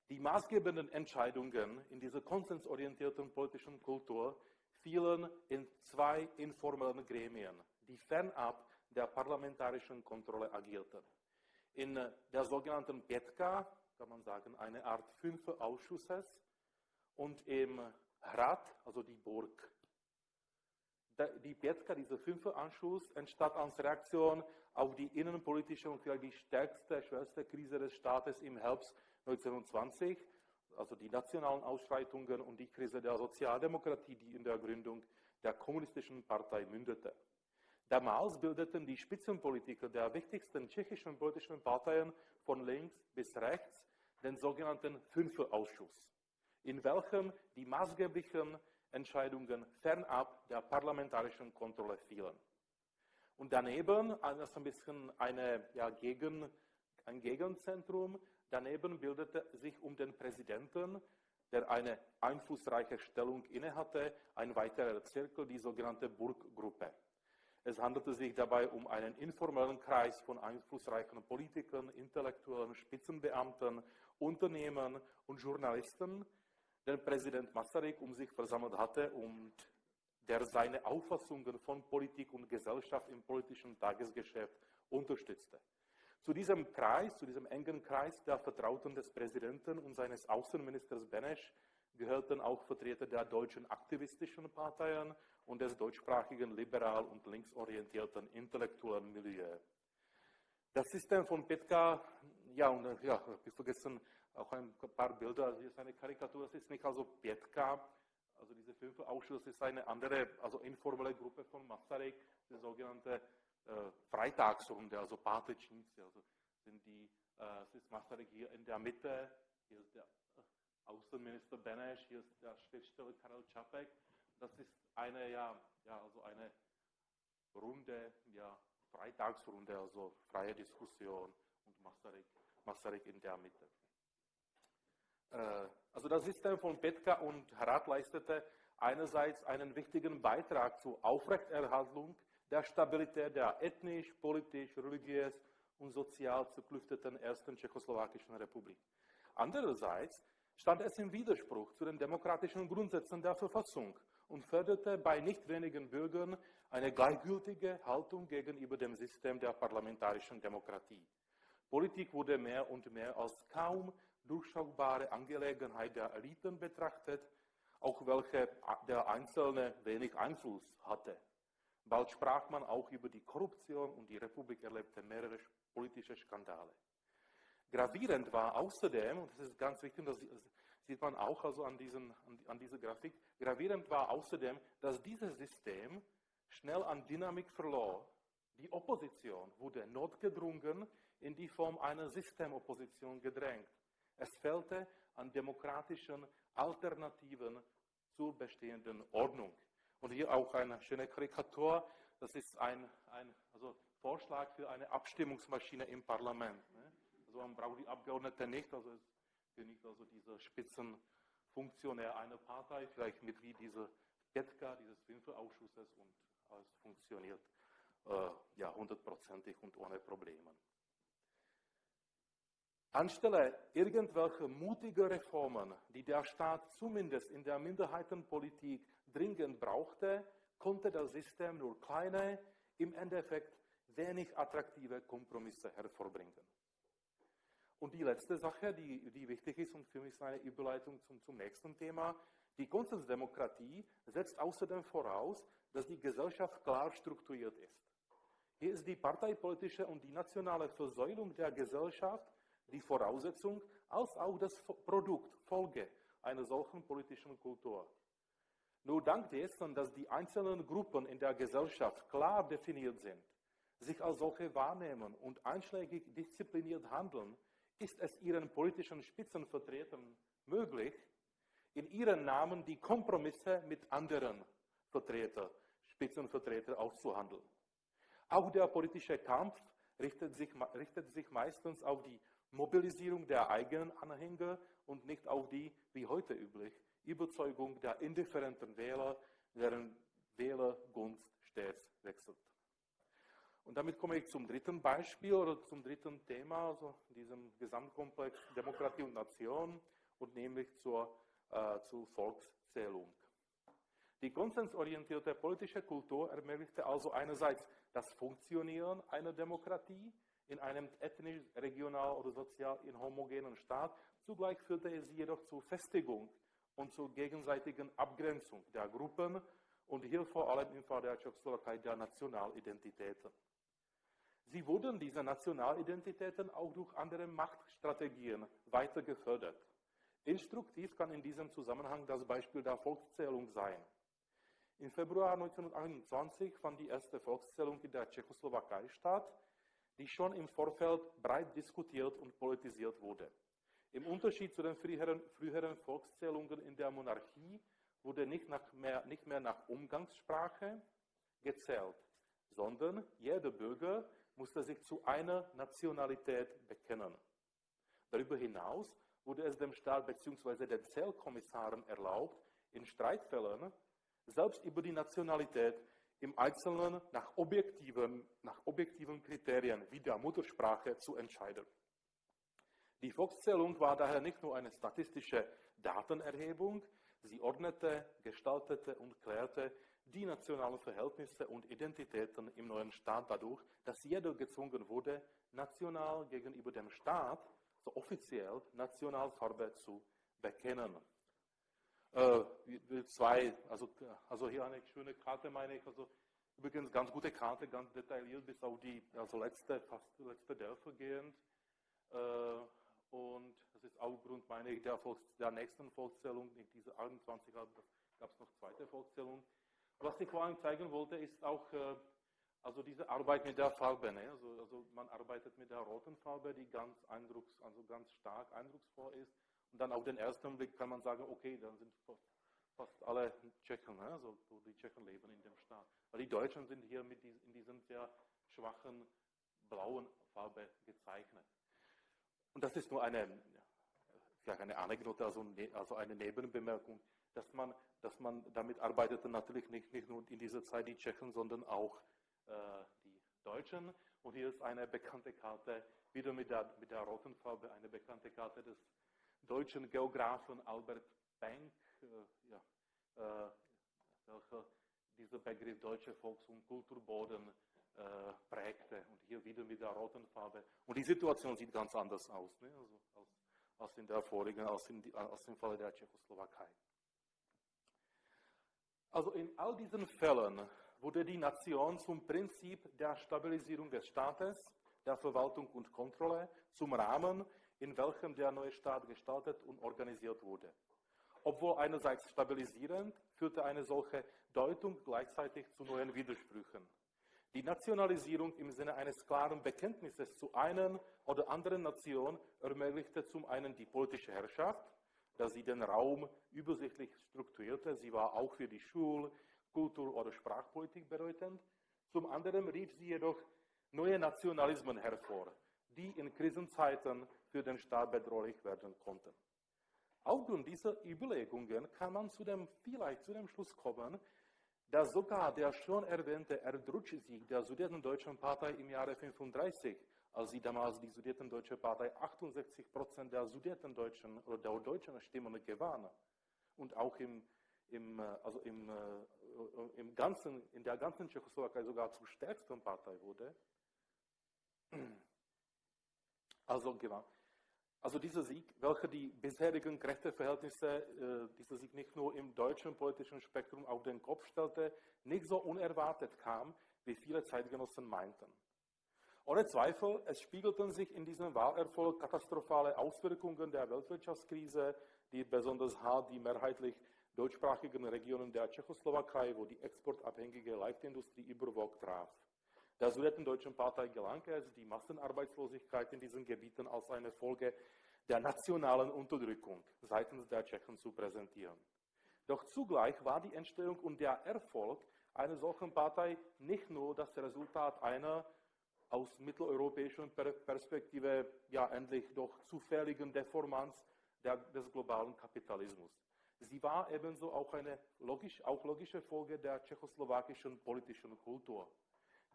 Die maßgebenden Entscheidungen in dieser konsensorientierten politischen Kultur fielen in zwei informellen Gremien, die fernab der parlamentarischen Kontrolle agierten. In der sogenannten Pietka, kann man sagen, eine Art fünfer Ausschusses, und im Rat, also die Burg. Die Pietka, dieser fünfer Ausschuss, entstand als Reaktion auf die innenpolitische und vielleicht die stärkste, schwerste Krise des Staates im Herbst 1920, also die nationalen Ausschreitungen und die Krise der Sozialdemokratie, die in der Gründung der kommunistischen Partei mündete. Damals bildeten die Spitzenpolitiker der wichtigsten tschechischen politischen Parteien von links bis rechts den sogenannten Fünferausschuss, in welchem die maßgeblichen Entscheidungen fernab der parlamentarischen Kontrolle fielen. Und daneben, ist ein bisschen eine, ja, Gegen, ein Gegenzentrum, daneben bildete sich um den Präsidenten, der eine einflussreiche Stellung innehatte, ein weiterer Zirkel, die sogenannte Burggruppe. Es handelte sich dabei um einen informellen Kreis von einflussreichen Politikern, Intellektuellen, Spitzenbeamten, Unternehmern und Journalisten, den Präsident Masaryk um sich versammelt hatte und der seine Auffassungen von Politik und Gesellschaft im politischen Tagesgeschäft unterstützte. Zu diesem Kreis, zu diesem engen Kreis der Vertrauten des Präsidenten und seines Außenministers Benesch gehörten auch Vertreter der deutschen aktivistischen Parteien und des deutschsprachigen liberal und linksorientierten intellektuellen Milieu. Das System von Petka, ja, und ja, ich vergessen auch ein paar Bilder, hier ist eine Karikatur, das ist nicht also Petka, also diese Fünfer-Ausschuss ist eine andere, also informelle Gruppe von Masaryk, die sogenannte äh, Freitagsrunde, also Patečníci, also sind die, äh, es ist Masaryk hier in der Mitte, hier ist der Außenminister Beneš, hier ist der Schriftsteller Karel Čapek. Das ist eine, ja, ja, also eine Runde, ja, Freitagsrunde, also freie Diskussion und Masaryk, Masaryk in der Mitte. Äh, also das System von Petka und Rat leistete einerseits einen wichtigen Beitrag zur Aufrechterhaltung der Stabilität der ethnisch, politisch, religiös und sozial zerklüfteten ersten tschechoslowakischen Republik. Andererseits stand es im Widerspruch zu den demokratischen Grundsätzen der Verfassung und förderte bei nicht wenigen Bürgern eine gleichgültige Haltung gegenüber dem System der parlamentarischen Demokratie. Politik wurde mehr und mehr als kaum durchschaubare Angelegenheit der Eliten betrachtet, auch welche der Einzelne wenig Einfluss hatte. Bald sprach man auch über die Korruption und die Republik erlebte mehrere politische Skandale. Gravierend war außerdem, und das ist ganz wichtig, das sieht man auch also an, diesen, an dieser Grafik, gravierend war außerdem, dass dieses System schnell an Dynamik verlor. Die Opposition wurde notgedrungen in die Form einer Systemopposition gedrängt. Es fehlte an demokratischen Alternativen zur bestehenden Ordnung. Und hier auch eine schöne Karikatur. Das ist ein, ein also Vorschlag für eine Abstimmungsmaschine im Parlament. Ne? Also man braucht die Abgeordneten nicht, also es genügt also dieser Spitzenfunktionär einer Partei, vielleicht mit wie dieser Petka, dieses Fünferausschusses und es funktioniert äh, ja hundertprozentig und ohne Probleme. Anstelle irgendwelcher mutiger Reformen, die der Staat zumindest in der Minderheitenpolitik dringend brauchte, konnte das System nur kleine, im Endeffekt wenig attraktive Kompromisse hervorbringen. Und die letzte Sache, die, die wichtig ist und für mich ist eine Überleitung zum, zum nächsten Thema, die Konsensdemokratie setzt außerdem voraus, dass die Gesellschaft klar strukturiert ist. Hier ist die parteipolitische und die nationale Versäulung der Gesellschaft die Voraussetzung als auch das Produkt, Folge einer solchen politischen Kultur. Nur dank dessen, dass die einzelnen Gruppen in der Gesellschaft klar definiert sind, sich als solche wahrnehmen und einschlägig diszipliniert handeln, ist es ihren politischen Spitzenvertretern möglich, in ihren Namen die Kompromisse mit anderen Vertreter, Spitzenvertreter auszuhandeln. Auch der politische Kampf richtet sich, richtet sich meistens auf die Mobilisierung der eigenen Anhänger und nicht auf die, wie heute üblich, Überzeugung der indifferenten Wähler, deren Wählergunst stets wechselt. Und damit komme ich zum dritten Beispiel oder zum dritten Thema, also diesem Gesamtkomplex Demokratie und Nation und nämlich zur, äh, zur Volkszählung. Die konsensorientierte politische Kultur ermöglichte also einerseits das Funktionieren einer Demokratie in einem ethnisch, regional oder sozial inhomogenen Staat, zugleich führte es jedoch zur Festigung und zur gegenseitigen Abgrenzung der Gruppen und hier vor allem im Fall der Tschechoslowakei der Nationalidentitäten. Sie wurden diese Nationalidentitäten auch durch andere Machtstrategien weiter gefördert. Instruktiv kann in diesem Zusammenhang das Beispiel der Volkszählung sein. Im Februar 1921 fand die erste Volkszählung in der Tschechoslowakei statt, die schon im Vorfeld breit diskutiert und politisiert wurde. Im Unterschied zu den früheren, früheren Volkszählungen in der Monarchie wurde nicht, mehr, nicht mehr nach Umgangssprache gezählt, sondern jeder Bürger musste sich zu einer Nationalität bekennen. Darüber hinaus wurde es dem Staat bzw. den Zählkommissaren erlaubt, in Streitfällen selbst über die Nationalität im Einzelnen nach objektiven, nach objektiven Kriterien wie der Muttersprache zu entscheiden. Die Volkszählung war daher nicht nur eine statistische Datenerhebung, sie ordnete, gestaltete und klärte die nationalen Verhältnisse und Identitäten im neuen Staat dadurch, dass jeder gezwungen wurde, national gegenüber dem Staat, so offiziell Nationalfarbe zu bekennen. Äh, zwei, also, also hier eine schöne Karte, meine ich, also übrigens ganz gute Karte, ganz detailliert bis auf die also letzte, fast letzte Dörfer gehend. Äh, und das ist auch Grund, meine ich, der, Volks-, der nächsten Volkszählung, in dieser 28 gab es noch zweite Volkszählung. Was ich vor allem zeigen wollte, ist auch äh, also diese Arbeit mit der Farbe. Ne? Also, also, man arbeitet mit der roten Farbe, die ganz, eindrucks, also ganz stark eindrucksvoll ist. Und dann auf den ersten Blick kann man sagen, okay, dann sind fast alle Tschechen, ne? also die Tschechen leben in dem Staat. Weil die Deutschen sind hier mit in diesem sehr schwachen blauen Farbe gezeichnet. Und das ist nur eine, vielleicht eine Anekdote, also, ne, also eine Nebenbemerkung, dass man, dass man damit arbeitete natürlich nicht, nicht nur in dieser Zeit die Tschechen, sondern auch äh, die Deutschen. Und hier ist eine bekannte Karte, wieder mit der, mit der roten Farbe, eine bekannte Karte des deutschen Geografen Albert Bank, äh, ja, äh, welcher dieser Begriff deutsche Volks- und Kulturboden äh, prägte. Und hier wieder mit der roten Farbe. Und die Situation sieht ganz anders aus, ne? also als, als, in der vorigen, als, in die, als im Falle der Tschechoslowakei. Also in all diesen Fällen wurde die Nation zum Prinzip der Stabilisierung des Staates, der Verwaltung und Kontrolle, zum Rahmen, in welchem der neue Staat gestaltet und organisiert wurde. Obwohl einerseits stabilisierend, führte eine solche Deutung gleichzeitig zu neuen Widersprüchen. Die Nationalisierung im Sinne eines klaren Bekenntnisses zu einer oder anderen Nation ermöglichte zum einen die politische Herrschaft, da sie den Raum übersichtlich strukturierte. Sie war auch für die Schul-, Kultur- oder Sprachpolitik bedeutend. Zum anderen rief sie jedoch neue Nationalismen hervor, die in Krisenzeiten für den Staat bedrohlich werden konnten. Aufgrund dieser Überlegungen kann man zu dem, vielleicht zu dem Schluss kommen, dass sogar der schon erwähnte Erdrutschsieg der Sudetendeutschen Partei im Jahre 1935, als sie damals die Sudetendeutsche Partei 68 Prozent der Sudetendeutschen oder der deutschen Stimmen gewann und auch im, im, also im, äh, im ganzen, in der ganzen Tschechoslowakei sogar zur stärksten Partei wurde. Also gewann. Also dieser Sieg, welcher die bisherigen Kräfteverhältnisse, äh, dieser Sieg nicht nur im deutschen politischen Spektrum auf den Kopf stellte, nicht so unerwartet kam, wie viele Zeitgenossen meinten. Ohne Zweifel, es spiegelten sich in diesem Wahlerfolg katastrophale Auswirkungen der Weltwirtschaftskrise, die besonders hart die mehrheitlich deutschsprachigen Regionen der Tschechoslowakei, wo die exportabhängige Leichtindustrie überwog, traf. Der Sudetendeutschen Partei gelang es, die Massenarbeitslosigkeit in diesen Gebieten als eine Folge der nationalen Unterdrückung seitens der Tschechen zu präsentieren. Doch zugleich war die Entstehung und der Erfolg einer solchen Partei nicht nur das Resultat einer aus mitteleuropäischer Perspektive ja endlich doch zufälligen Deformanz der, des globalen Kapitalismus. Sie war ebenso auch eine logisch, auch logische Folge der tschechoslowakischen politischen Kultur.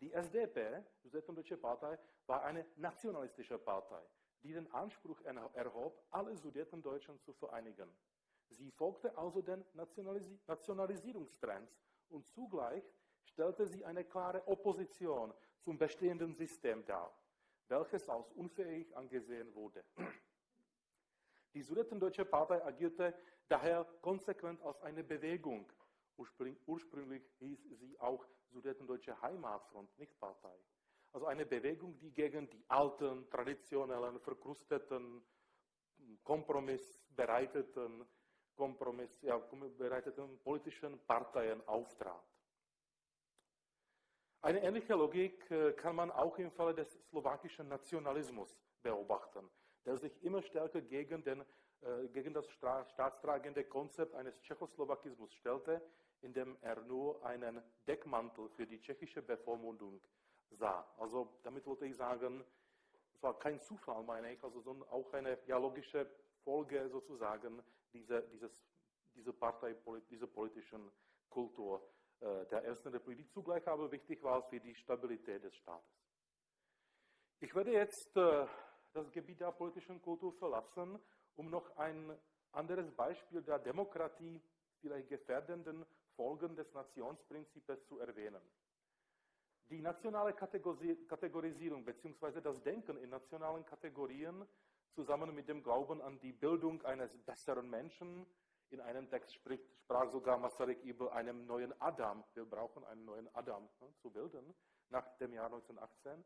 Die SDP, die Sudetendeutsche Partei, war eine nationalistische Partei, die den Anspruch erhob, alle Sudetendeutschen zu vereinigen. Sie folgte also den Nationalis Nationalisierungstrends und zugleich stellte sie eine klare Opposition zum bestehenden System dar, welches als unfähig angesehen wurde. Die Sudetendeutsche Partei agierte daher konsequent als eine Bewegung. Ursprünglich hieß sie auch Sudetendeutsche Heimatfront, nicht Partei. Also eine Bewegung, die gegen die alten, traditionellen, verkrusteten, kompromissbereiteten, Kompromiss, ja, bereiteten politischen Parteien auftrat. Eine ähnliche Logik äh, kann man auch im Falle des slowakischen Nationalismus beobachten, der sich immer stärker gegen, den, gegen das staatstragende Konzept eines Tschechoslowakismus stellte, indem er nur einen Deckmantel für die tschechische Bevormundung sah. Also damit wollte ich sagen, es war kein Zufall, meine ich, also, sondern auch eine ja, logische Folge sozusagen dieser, dieses, dieser Partei, dieser politischen Kultur äh, der Ersten Republik, zugleich aber wichtig war für die Stabilität des Staates. Ich werde jetzt äh, das Gebiet der politischen Kultur verlassen, um noch ein anderes Beispiel der Demokratie, vielleicht gefährdenden Folgen des Nationsprinzips zu erwähnen. Die nationale Kategorisierung bzw. das Denken in nationalen Kategorien zusammen mit dem Glauben an die Bildung eines besseren Menschen in einem Text spricht, sprach sogar Masaryk über einen neuen Adam. Wir brauchen einen neuen Adam ne, zu bilden nach dem Jahr 1918.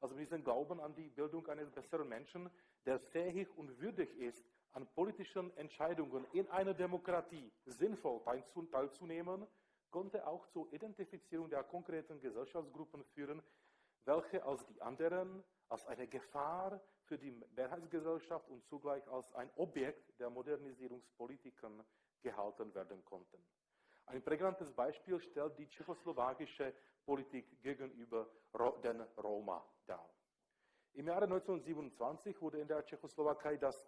Also mit diesem Glauben an die Bildung eines besseren Menschen, der fähig und würdig ist, an politischen Entscheidungen in einer Demokratie sinnvoll teilzunehmen, konnte auch zur Identifizierung der konkreten Gesellschaftsgruppen führen, welche als die anderen als eine Gefahr für die Mehrheitsgesellschaft und zugleich als ein Objekt der Modernisierungspolitiken gehalten werden konnten. Ein prägnantes Beispiel stellt die tschechoslowakische Politik gegenüber den Roma dar. Im Jahre 1927 wurde in der Tschechoslowakei das,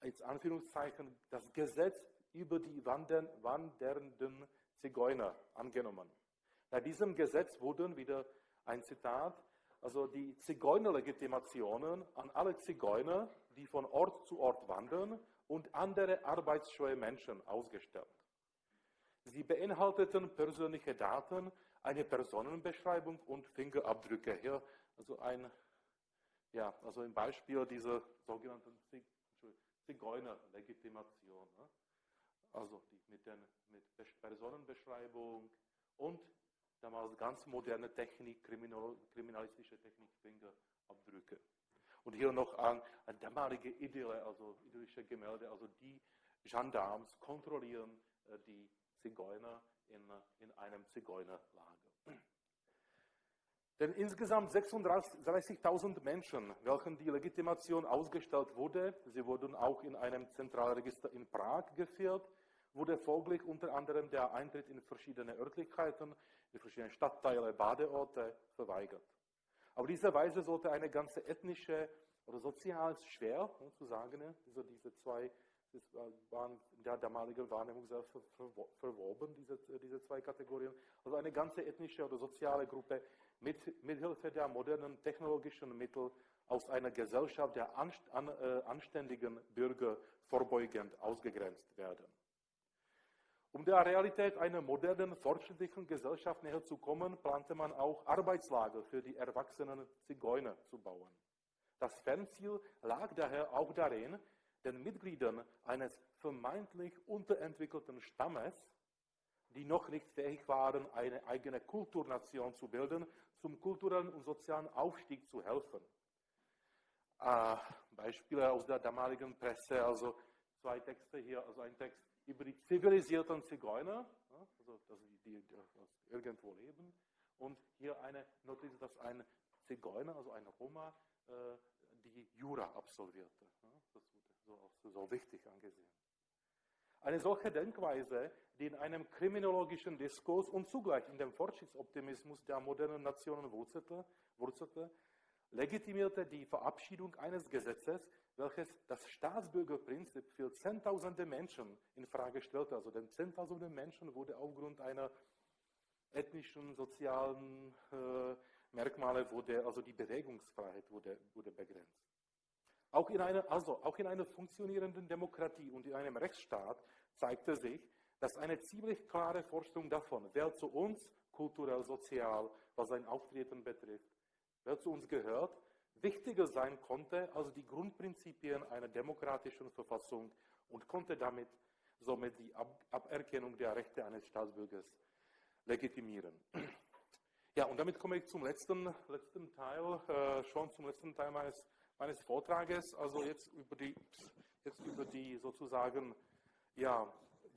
als Anführungszeichen, das Gesetz über die wandernden Zigeuner angenommen. Bei diesem Gesetz wurden, wieder ein Zitat, also die Zigeunerlegitimationen an alle Zigeuner, die von Ort zu Ort wandern und andere arbeitsscheue Menschen ausgestellt. Sie beinhalteten persönliche Daten, eine Personenbeschreibung und Fingerabdrücke. Hier also ein, ja, also ein Beispiel dieser sogenannten Zigeunerlegitimation. Ne? Also die mit, den, mit Personenbeschreibung und damals ganz moderne Technik, kriminal, kriminalistische Technik, Fingerabdrücke. Und hier noch an, an damalige Idylle, also idyllische Gemälde, also die Gendarmes kontrollieren äh, die Zigeuner in, in einem Zigeunerlager. Denn insgesamt 36.000 Menschen, welchen die Legitimation ausgestellt wurde, sie wurden auch in einem Zentralregister in Prag geführt, wurde folglich unter anderem der Eintritt in verschiedene Örtlichkeiten, in verschiedene Stadtteile, Badeorte verweigert. Auf diese Weise sollte eine ganze ethnische oder sozial schwer ne, zu sagen, also diese zwei das waren in der damaligen Wahrnehmung sehr verwoben, diese, diese zwei Kategorien. Also eine ganze ethnische oder soziale Gruppe mit, mithilfe der modernen technologischen Mittel aus einer Gesellschaft der äh, anständigen Bürger vorbeugend ausgegrenzt werden. Um der Realität einer modernen, fortschrittlichen Gesellschaft näher zu kommen, plante man auch Arbeitslager für die erwachsenen Zigeuner zu bauen. Das Fernziel lag daher auch darin, den Mitgliedern eines vermeintlich unterentwickelten Stammes, die noch nicht fähig waren, eine eigene Kulturnation zu bilden, zum kulturellen und sozialen Aufstieg zu helfen. Äh, Beispiele aus der damaligen Presse, also zwei Texte hier, also ein Text über die zivilisierten Zigeuner, also dass die, die, irgendwo leben. Und hier eine Notiz, dass ein Zigeuner, also ein Roma, äh, die Jura absolvierte. Das so, so wichtig angesehen. Eine solche Denkweise, die in einem kriminologischen Diskurs und zugleich in dem Fortschrittsoptimismus der modernen Nationen wurzelte, wurzelte legitimierte die Verabschiedung eines Gesetzes, welches das Staatsbürgerprinzip für Zehntausende Menschen in Frage stellte. Also den Zehntausende Menschen wurde aufgrund einer ethnischen, sozialen äh, Merkmale wurde, also die Bewegungsfreiheit wurde, wurde begrenzt. Auch in, einer, also auch in einer funktionierenden Demokratie und in einem Rechtsstaat zeigte sich, dass eine ziemlich klare Vorstellung davon, wer zu uns kulturell, sozial, was sein Auftreten betrifft, wer zu uns gehört, wichtiger sein konnte als die Grundprinzipien einer demokratischen Verfassung und konnte damit somit die Ab Aberkennung der Rechte eines Staatsbürgers legitimieren. Ja, und damit komme ich zum letzten, letzten Teil, äh, schon zum letzten Teil meines, meines Vortrages, also jetzt über die, jetzt über die sozusagen ja,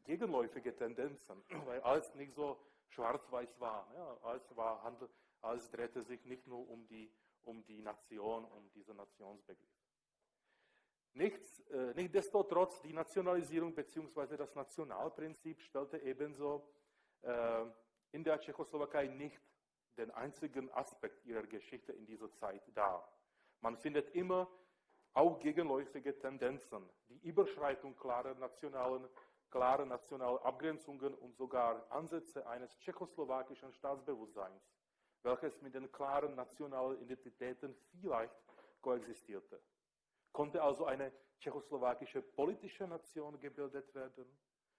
gegenläufige Tendenzen, weil alles nicht so schwarz-weiß war. Ja, alles, war Handel, alles drehte sich nicht nur um die, um die Nation, um diesen Nationsbegriff. Nichts, äh, Nichtsdestotrotz, die Nationalisierung bzw. das Nationalprinzip stellte ebenso äh, in der Tschechoslowakei nicht den einzigen Aspekt ihrer Geschichte in dieser Zeit dar. Man findet immer auch gegenläufige Tendenzen, die Überschreitung klarer nationalen, klarer nationaler Abgrenzungen und sogar Ansätze eines tschechoslowakischen Staatsbewusstseins, welches mit den klaren nationalen Identitäten vielleicht koexistierte. Konnte also eine tschechoslowakische politische Nation gebildet werden?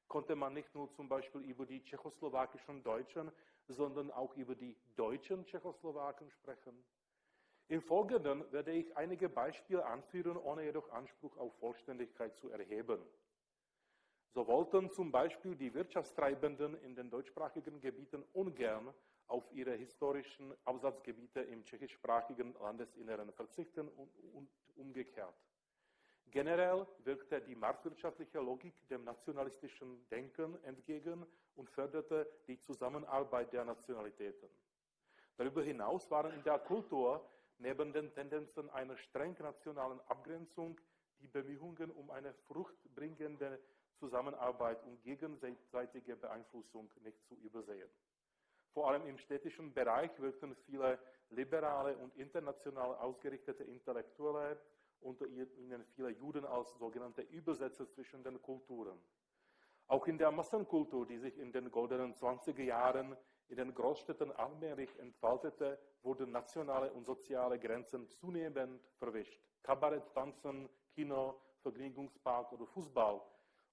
Konnte man nicht nur zum Beispiel über die tschechoslowakischen Deutschen, sondern auch über die deutschen Tschechoslowaken sprechen? Im Folgenden werde ich einige Beispiele anführen, ohne jedoch Anspruch auf Vollständigkeit zu erheben. So wollten zum Beispiel die Wirtschaftstreibenden in den deutschsprachigen Gebieten ungern auf ihre historischen Absatzgebiete im tschechischsprachigen Landesinneren verzichten und, und umgekehrt. Generell wirkte die marktwirtschaftliche Logik dem nationalistischen Denken entgegen und förderte die Zusammenarbeit der Nationalitäten. Darüber hinaus waren in der Kultur neben den Tendenzen einer streng nationalen Abgrenzung die Bemühungen um eine fruchtbringende Zusammenarbeit und gegenseitige Beeinflussung nicht zu übersehen. Vor allem im städtischen Bereich wirkten viele liberale und international ausgerichtete Intellektuelle, unter ihnen viele Juden als sogenannte Übersetzer zwischen den Kulturen. Auch in der Massenkultur, die sich in den goldenen 20er Jahren in den Großstädten allmählich entfaltete, wurden nationale und soziale Grenzen zunehmend verwischt. Kabarett, Tanzen, Kino, Vergnügungspark oder Fußball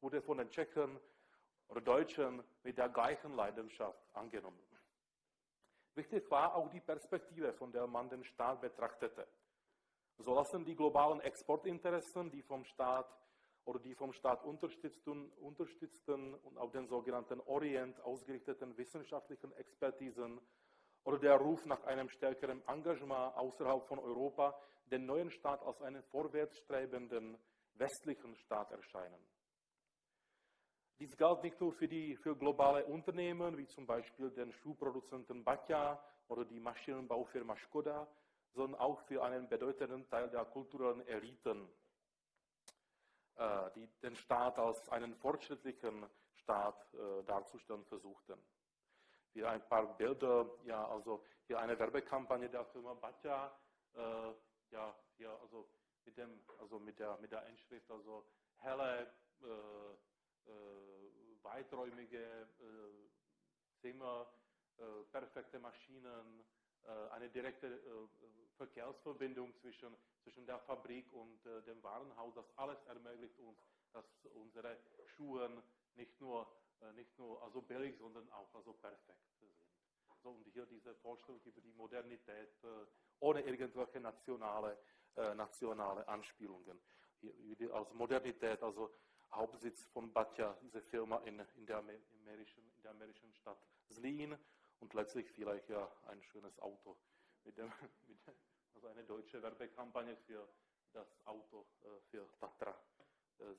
wurde von den Tschechen oder Deutschen mit der gleichen Leidenschaft angenommen. Wichtig war auch die Perspektive, von der man den Staat betrachtete. So lassen die globalen Exportinteressen, die vom Staat oder die vom Staat unterstützten, unterstützten und auf den sogenannten Orient ausgerichteten wissenschaftlichen Expertisen oder der Ruf nach einem stärkeren Engagement außerhalb von Europa den neuen Staat als einen vorwärtsstrebenden westlichen Staat erscheinen. Dies galt nicht nur für, die, für globale Unternehmen, wie zum Beispiel den Schuhproduzenten Batja oder die Maschinenbaufirma Skoda, sondern auch für einen bedeutenden Teil der kulturellen Eliten, die den Staat als einen fortschrittlichen Staat äh, darzustellen versuchten. Hier ein paar Bilder, ja, also hier eine Werbekampagne der Firma Batja, äh, ja, hier also mit dem, also mit der, mit der Inschrift, also helle, äh, äh, weiträumige äh, Zimmer, perfekte Maschinen, eine direkte Verkehrsverbindung zwischen, zwischen der Fabrik und äh, dem Warenhaus. Das alles ermöglicht uns, dass unsere Schuhe nicht nur, äh, nicht nur also billig, sondern auch also perfekt sind. So, und hier diese Vorstellung über die Modernität äh, ohne irgendwelche nationale, äh, nationale Anspielungen. Hier, also Modernität, also Hauptsitz von Batja, diese Firma in, in, der, in der amerikanischen Stadt Zlín und letztlich vielleicht ja ein schönes Auto mit dem, mit, also eine deutsche Werbekampagne für das Auto äh, für Tatra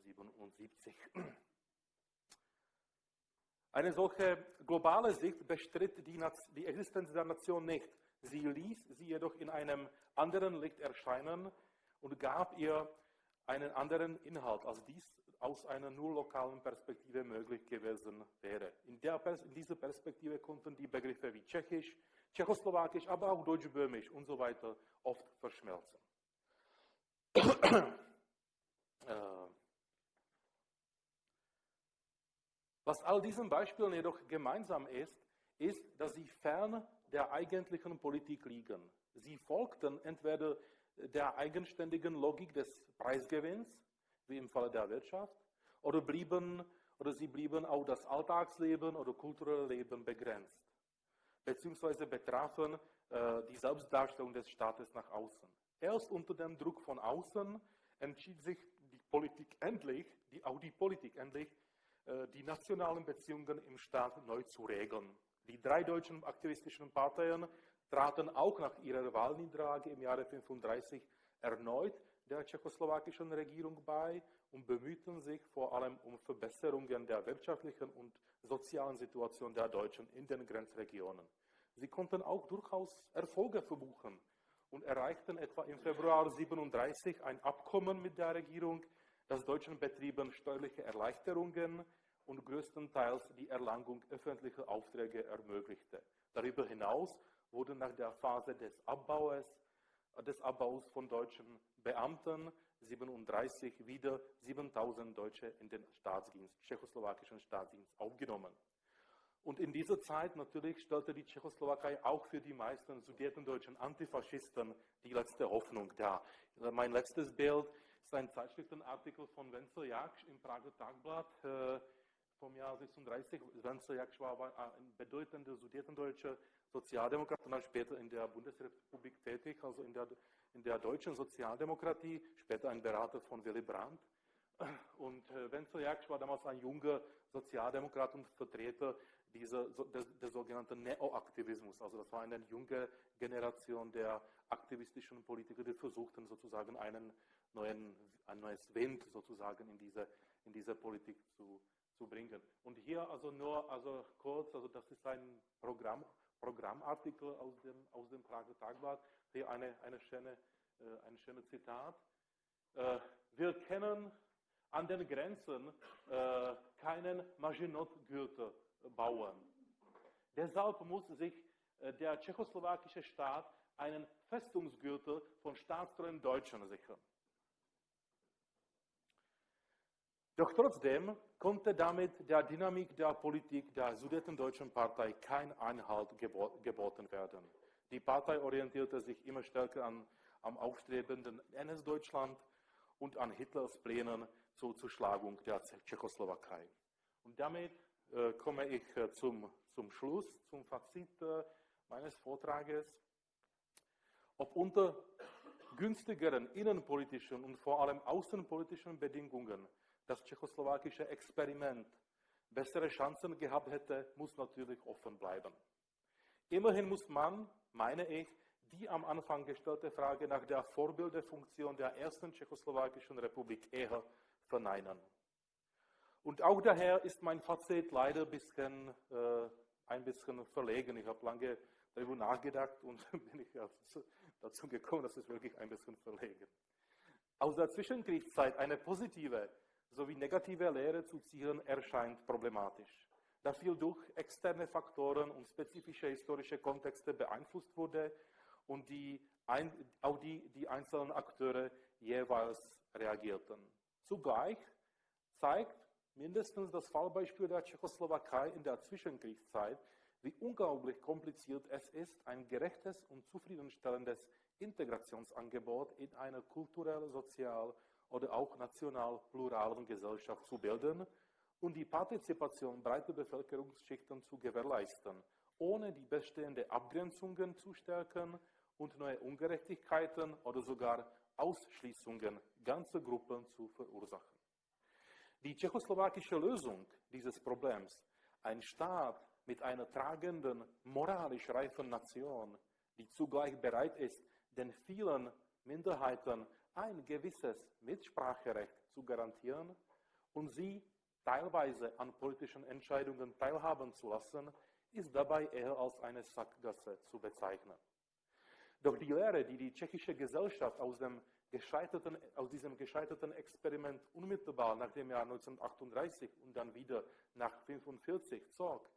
77. Eine solche globale Sicht bestritt die, die Existenz der Nation nicht. Sie ließ sie jedoch in einem anderen Licht erscheinen und gab ihr einen anderen Inhalt, als dies aus einer nur lokalen Perspektive möglich gewesen wäre. In, der, in dieser Perspektive konnten die Begriffe wie Tschechisch, Tschechoslowakisch, aber auch Deutschböhmisch und so weiter oft verschmelzen. Äh, was all diesen Beispielen jedoch gemeinsam ist, ist, dass sie fern der eigentlichen Politik liegen. Sie folgten entweder der eigenständigen Logik des Preisgewinns, wie im Falle der Wirtschaft, oder, blieben, oder sie blieben auf das Alltagsleben oder kulturelle Leben begrenzt, beziehungsweise betrafen äh, die Selbstdarstellung des Staates nach außen. Erst unter dem Druck von außen entschied sich die Politik endlich, die, auch die Politik endlich, äh, die nationalen Beziehungen im Staat neu zu regeln. Die drei deutschen aktivistischen Parteien traten auch nach ihrer Wahlniederlage im Jahre 1935 erneut der tschechoslowakischen Regierung bei und bemühten sich vor allem um Verbesserungen der wirtschaftlichen und sozialen Situation der Deutschen in den Grenzregionen. Sie konnten auch durchaus Erfolge verbuchen und erreichten etwa im Februar 1937 ein Abkommen mit der Regierung, das deutschen Betrieben steuerliche Erleichterungen und größtenteils die Erlangung öffentlicher Aufträge ermöglichte. Darüber hinaus wurden nach der Phase des Abbaus, des Abbaus von deutschen Beamten 37 wieder 7000 Deutsche in den Staatsdienst, tschechoslowakischen Staatsdienst aufgenommen. Und in dieser Zeit natürlich stellte die Tschechoslowakei auch für die meisten sudetendeutschen Antifaschisten die letzte Hoffnung dar. Mein letztes Bild ist ein Zeitschriftenartikel von Wenzel Jaksch im Prager Tagblatt äh, vom Jahr 36. Wenzel Jaksch war ein bedeutender sudetendeutscher Sozialdemokrat und dann später in der Bundesrepublik tätig, also in der, in der deutschen Sozialdemokratie, später ein Berater von Willy Brandt. Und äh, Wenzel Jaksch war damals ein junger Sozialdemokrat und Vertreter dieser, des, des sogenannten Neoaktivismus. Also das war eine junge Generation der aktivistischen Politiker, die versuchten sozusagen einen neuen, ein neues Wind sozusagen in diese, in diese Politik zu, zu bringen. Und hier also nur also kurz, also das ist ein Programm, Programmartikel aus dem, aus dem Prager Tagblatt. Hier eine, eine schöne, äh, ein schönes Zitat. Äh, wir kennen an den Grenzen äh, keinen Maginot-Gürtel bauen. Deshalb muss sich äh, der tschechoslowakische Staat einen Festungsgürtel von staatstreuen Deutschen sichern. Doch trotzdem konnte damit der Dynamik der Politik der Sudetendeutschen Partei kein Einhalt geboten werden. Die Partei orientierte sich immer stärker an, am aufstrebenden NS-Deutschland und an Hitlers Plänen zur Zerschlagung der Tschechoslowakei. Und damit äh, komme ich äh, zum, zum Schluss, zum Fazit äh, meines Vortrages. Ob unter günstigeren innenpolitischen und vor allem außenpolitischen Bedingungen das tschechoslowakische Experiment bessere Chancen gehabt hätte, muss natürlich offen bleiben. Immerhin muss man, meine ich, die am Anfang gestellte Frage nach der Vorbildfunktion der ersten tschechoslowakischen Republik eher verneinen. Und auch daher ist mein Fazit leider ein bisschen, äh, ein bisschen verlegen. Ich habe lange darüber nachgedacht und bin ich dazu gekommen, dass es wirklich ein bisschen verlegen. Aus der Zwischenkriegszeit eine positive sowie negative Lehre zu ziehen, erscheint problematisch. Da viel durch externe Faktoren und spezifische historische Kontexte beeinflusst wurde und die, auch die, die einzelnen Akteure jeweils reagierten. Zugleich zeigt mindestens das Fallbeispiel der Tschechoslowakei in der Zwischenkriegszeit, wie unglaublich kompliziert es ist, ein gerechtes und zufriedenstellendes Integrationsangebot in einer kulturell, sozial oder auch national pluralen Gesellschaft zu bilden und die Partizipation breiter Bevölkerungsschichten zu gewährleisten, ohne die bestehenden Abgrenzungen zu stärken und neue Ungerechtigkeiten oder sogar Ausschließungen ganzer Gruppen zu verursachen. Die tschechoslowakische Lösung dieses Problems, ein Staat mit einer tragenden, moralisch reifen Nation, die zugleich bereit ist, den vielen Minderheiten ein gewisses Mitspracherecht zu garantieren und sie teilweise an politischen Entscheidungen teilhaben zu lassen, ist dabei eher als eine Sackgasse zu bezeichnen. Doch die Lehre, die die tschechische Gesellschaft aus, aus diesem gescheiterten Experiment unmittelbar nach dem Jahr 1938 und dann wieder nach 1945 zog,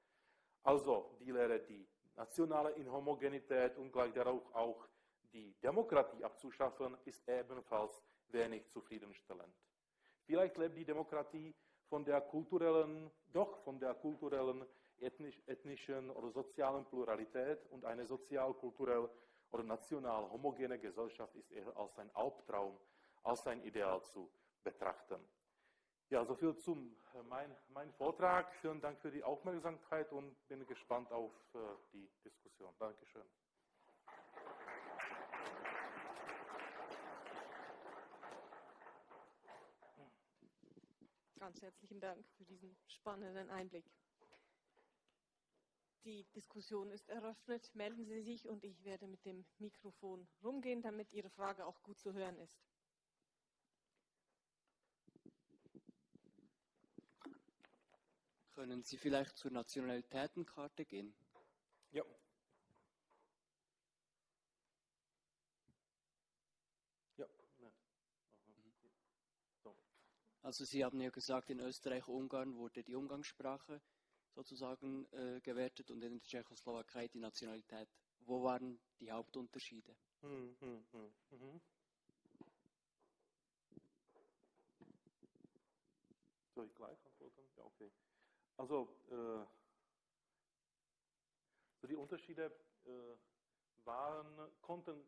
also die Lehre, die nationale Inhomogenität und gleich darauf auch die Demokratie abzuschaffen, ist ebenfalls wenig zufriedenstellend. Vielleicht lebt die Demokratie von der kulturellen, doch von der kulturellen, ethnisch, ethnischen oder sozialen Pluralität und eine sozial-kulturell oder national homogene Gesellschaft ist eher als ein Albtraum, als ein Ideal zu betrachten. Ja, soviel zum äh, mein, mein Vortrag. Vielen Dank für die Aufmerksamkeit und bin gespannt auf äh, die Diskussion. Dankeschön. Ganz herzlichen Dank für diesen spannenden Einblick. Die Diskussion ist eröffnet. Melden Sie sich und ich werde mit dem Mikrofon rumgehen, damit Ihre Frage auch gut zu hören ist. Können Sie vielleicht zur Nationalitätenkarte gehen? Ja. Ja. Ne. So. Also Sie haben ja gesagt, in Österreich-Ungarn wurde die Umgangssprache sozusagen äh, gewertet und in der Tschechoslowakei die Nationalität. Wo waren die Hauptunterschiede? Hm, hm, hm, mhm. Soll ich gleich antworten? Ja, okay. Also, äh, so die Unterschiede äh, waren, konnten,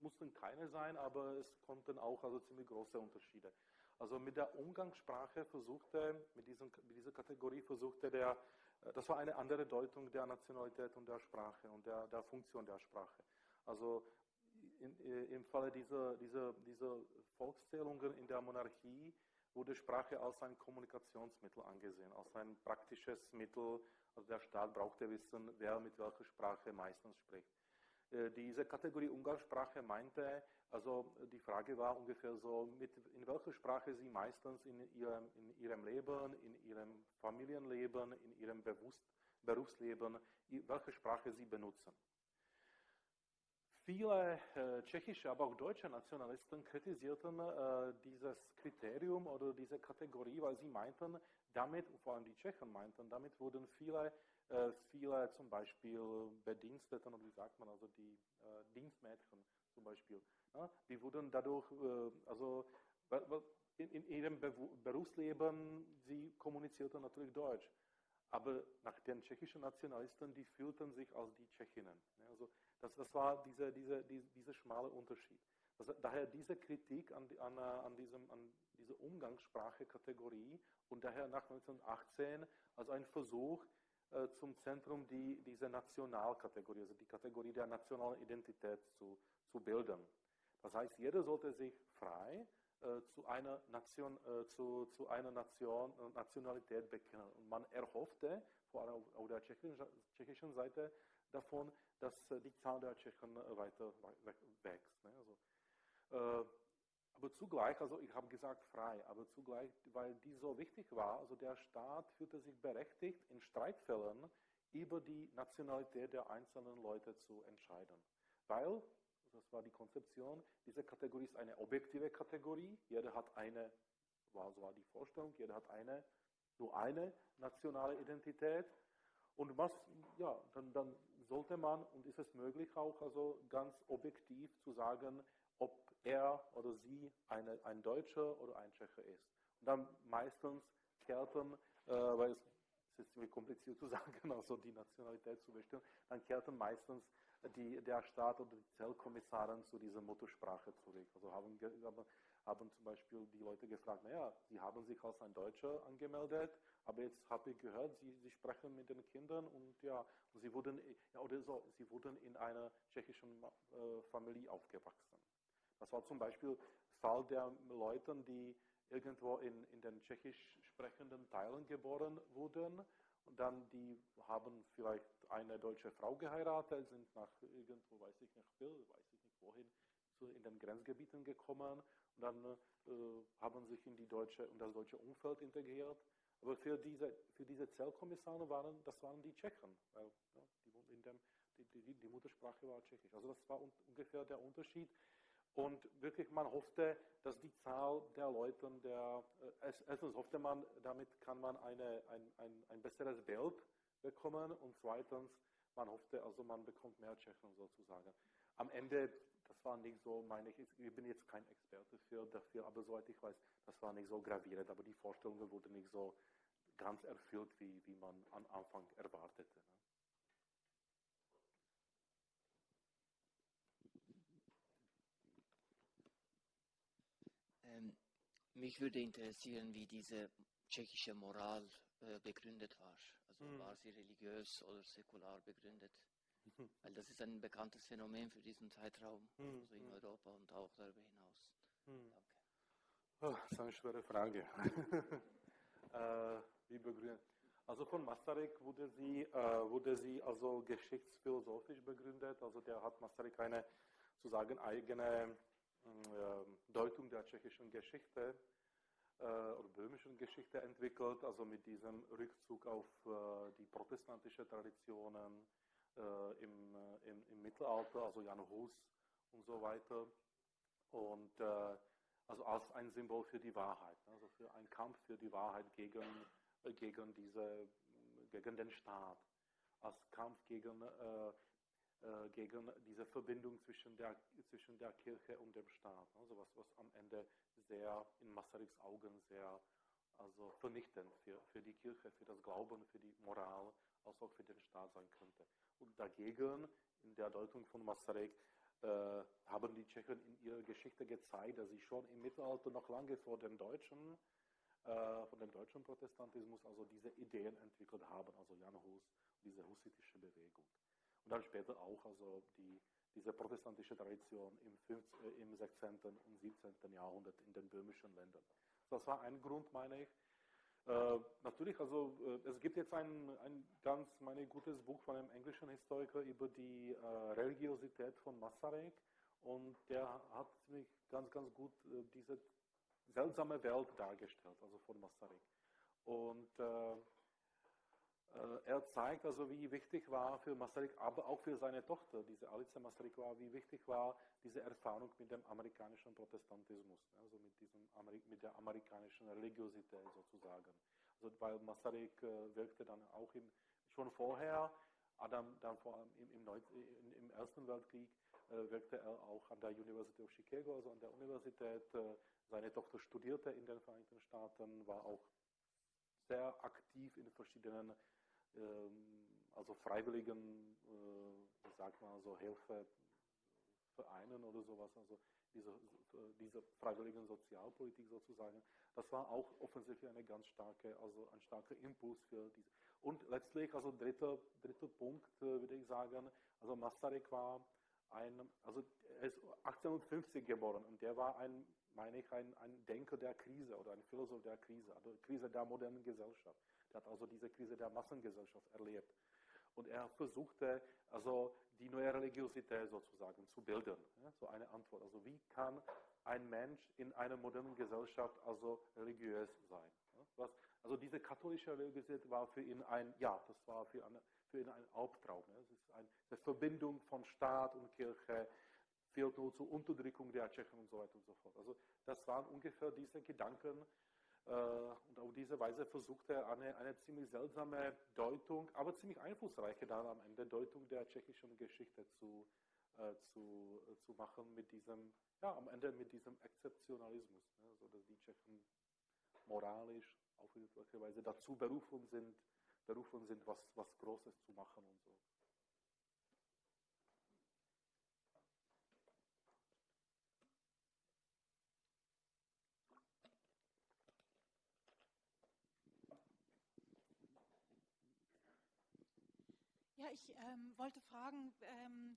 mussten keine sein, aber es konnten auch also ziemlich große Unterschiede. Also mit der Umgangssprache versuchte, mit, diesem, mit dieser Kategorie versuchte der, äh, das war eine andere Deutung der Nationalität und der Sprache und der, der Funktion der Sprache. Also in, äh, im Falle dieser, dieser, dieser Volkszählungen in der Monarchie wurde Sprache als ein Kommunikationsmittel angesehen, als ein praktisches Mittel. Also der Staat brauchte wissen, wer mit welcher Sprache meistens spricht. Äh, diese Kategorie Umgangssprache meinte, also die Frage war ungefähr so, mit, in welcher Sprache Sie meistens in Ihrem, in ihrem Leben, in Ihrem Familienleben, in Ihrem Bewusst, Berufsleben, welche Sprache Sie benutzen. Viele äh, tschechische, aber auch deutsche Nationalisten kritisierten äh, dieses Kriterium oder diese Kategorie, weil sie meinten, damit, vor allem die Tschechen meinten, damit wurden viele äh, viele zum Beispiel Bediensteten, oder wie sagt man, also die äh, Dienstmädchen zum Beispiel, ja, die wurden dadurch, äh, also in, in ihrem Be Berufsleben, sie kommunizierten natürlich Deutsch. Aber nach den tschechischen Nationalisten, die fühlten sich als die Tschechinnen. Ja, also das, das war dieser diese, diese, diese schmale Unterschied. Also daher diese Kritik an, an, an, diesem, an dieser Umgangssprache-Kategorie und daher nach 1918 als ein Versuch, äh, zum Zentrum die, diese Nationalkategorie, also die Kategorie der nationalen Identität zu, zu bilden. Das heißt, jeder sollte sich frei äh, zu einer Nation, äh, zu, zu einer Nation, äh, Nationalität bekennen. Und man erhoffte, vor allem auf, auf der tschechischen, tschechischen Seite, davon, dass äh, die Zahl der Tschechen weiter wächst. Ne? Also, aber zugleich, also ich habe gesagt frei, aber zugleich, weil die so wichtig war, also der Staat fühlte sich berechtigt, in Streitfällen über die Nationalität der einzelnen Leute zu entscheiden. Weil, das war die Konzeption, diese Kategorie ist eine objektive Kategorie, jeder hat eine, war, so war die Vorstellung, jeder hat eine, nur eine nationale Identität. Und was, ja, dann, dann sollte man, und ist es möglich auch, also ganz objektiv zu sagen, ob er oder sie eine, ein Deutscher oder ein Tscheche ist. Und dann meistens kehrten, äh, weil es, es ist ziemlich kompliziert zu sagen, also die Nationalität zu bestimmen, dann kehrten meistens die, der Staat oder die Zellkommissarin zu dieser Muttersprache zurück. Also haben, haben, zum Beispiel die Leute gefragt, naja, Sie haben sich als ein Deutscher angemeldet, aber jetzt habe ich gehört, Sie, Sie sprechen mit den Kindern und ja, Sie wurden, ja, oder so, Sie wurden in einer tschechischen äh, Familie aufgewachsen. Das war zum Beispiel Fall der Leute, die irgendwo in, in den tschechisch sprechenden Teilen geboren wurden und dann die haben vielleicht eine deutsche Frau geheiratet, sind nach irgendwo, weiß ich nicht, weiß ich nicht wohin, zu, in den Grenzgebieten gekommen und dann äh, haben sich in, die deutsche, in das deutsche Umfeld integriert. Aber für diese, für diese Zellkommissare waren, das waren die Tschechen, weil ja, die, in dem, die, die, die Muttersprache war Tschechisch. Also das war un, ungefähr der Unterschied. Und wirklich, man hoffte, dass die Zahl der Leute, der, äh, erstens hoffte man, damit kann man eine, ein, ein, ein besseres Bild bekommen und zweitens, man hoffte, also man bekommt mehr Tschechen sozusagen. Am Ende, das war nicht so, meine ich, ich bin jetzt kein Experte für, dafür, aber soweit ich weiß, das war nicht so gravierend, aber die Vorstellungen wurden nicht so ganz erfüllt, wie, wie man am Anfang erwartete. Ne? Ähm, mich würde interessieren, wie diese tschechische Moral äh, begründet war. Also Mhm. war sie religiös oder säkular begründet? Mhm. Weil das ist ein bekanntes Phänomen für diesen Zeitraum, Mhm. also in Mhm. Europa und auch darüber hinaus. Hm. Danke. Oh, das ist eine schwere Frage. äh, wie begründet? Also von Masaryk wurde sie, äh, wurde sie also geschichtsphilosophisch begründet. Also der hat Masaryk eine sozusagen eigene Deutung der tschechischen Geschichte äh, oder böhmischen Geschichte entwickelt, also mit diesem Rückzug auf äh, die protestantische Traditionen äh, im, äh, im, im Mittelalter, also Jan Hus und so weiter. Und äh, also als ein Symbol für die Wahrheit, ne? also für einen Kampf für die Wahrheit gegen, äh, gegen, diese, gegen den Staat, als Kampf gegen, äh, gegen diese Verbindung zwischen der, zwischen der Kirche und dem Staat. Also was, was am Ende sehr in Masaryks Augen sehr also vernichtend für, für die Kirche, für das Glauben, für die Moral, als auch für den Staat sein könnte. Und dagegen, in der Deutung von Masaryk, äh, haben die Tschechen in ihrer Geschichte gezeigt, dass sie schon im Mittelalter noch lange vor dem deutschen, äh, von dem deutschen Protestantismus also diese Ideen entwickelt haben, also Jan Hus, diese hussitische Bewegung. Und dann später auch also die, diese protestantische Tradition im, 15, äh, im 16. und 17. Jahrhundert in den böhmischen Ländern. Das war ein Grund, meine ich. Äh, natürlich, also äh, es gibt jetzt ein, ein ganz meine, gutes Buch von einem englischen Historiker über die äh, Religiosität von Masaryk und der hat ziemlich ganz, ganz gut äh, diese seltsame Welt dargestellt, also von Masaryk. Und äh, er zeigt also, wie wichtig war für Masaryk, aber auch für seine Tochter, diese Alice Masaryk war, wie wichtig war diese Erfahrung mit dem amerikanischen Protestantismus, also mit, diesem, mit der amerikanischen Religiosität sozusagen. Also, weil Masaryk äh, wirkte dann auch im, schon vorher, Adam, dann vor allem im, im, im, im Ersten Weltkrieg, äh, wirkte er auch an der University of Chicago, also an der Universität. Äh, seine Tochter studierte in den Vereinigten Staaten, war auch sehr aktiv in verschiedenen also freiwilligen, äh, wie sagt man, so Hilfevereinen oder sowas, also diese, diese freiwilligen Sozialpolitik sozusagen. Das war auch offensichtlich eine ganz starke, also ein starker Impuls für diese. Und letztlich, also dritter, dritter Punkt, äh, würde ich sagen, also Masaryk war ein, also er ist 1850 geboren und der war ein, meine ich, ein, ein Denker der Krise oder ein Philosoph der Krise, also Krise der modernen Gesellschaft. Der hat also diese Krise der Massengesellschaft erlebt. Und er versuchte also die neue Religiosität sozusagen zu bilden. Ja, so eine Antwort. Also wie kann ein Mensch in einer modernen Gesellschaft also religiös sein? Ja, was, also diese katholische Religiosität war für ihn ein, ja, das war für, eine, für ihn ein Albtraum. Ja. Es ist eine, eine Verbindung von Staat und Kirche, führt nur zur Unterdrückung der Tschechen und so weiter und so fort. Also das waren ungefähr diese Gedanken, und auf diese Weise versucht er eine, eine ziemlich seltsame Deutung, aber ziemlich einflussreiche dann am Ende Deutung der tschechischen Geschichte zu, äh, zu, äh, zu machen mit diesem, ja, am Ende mit diesem Exzeptionalismus, ne, so dass die Tschechen moralisch auf irgendwelche Weise dazu berufen sind, berufen sind, was, was Großes zu machen und so. Ich ähm, wollte fragen, ähm,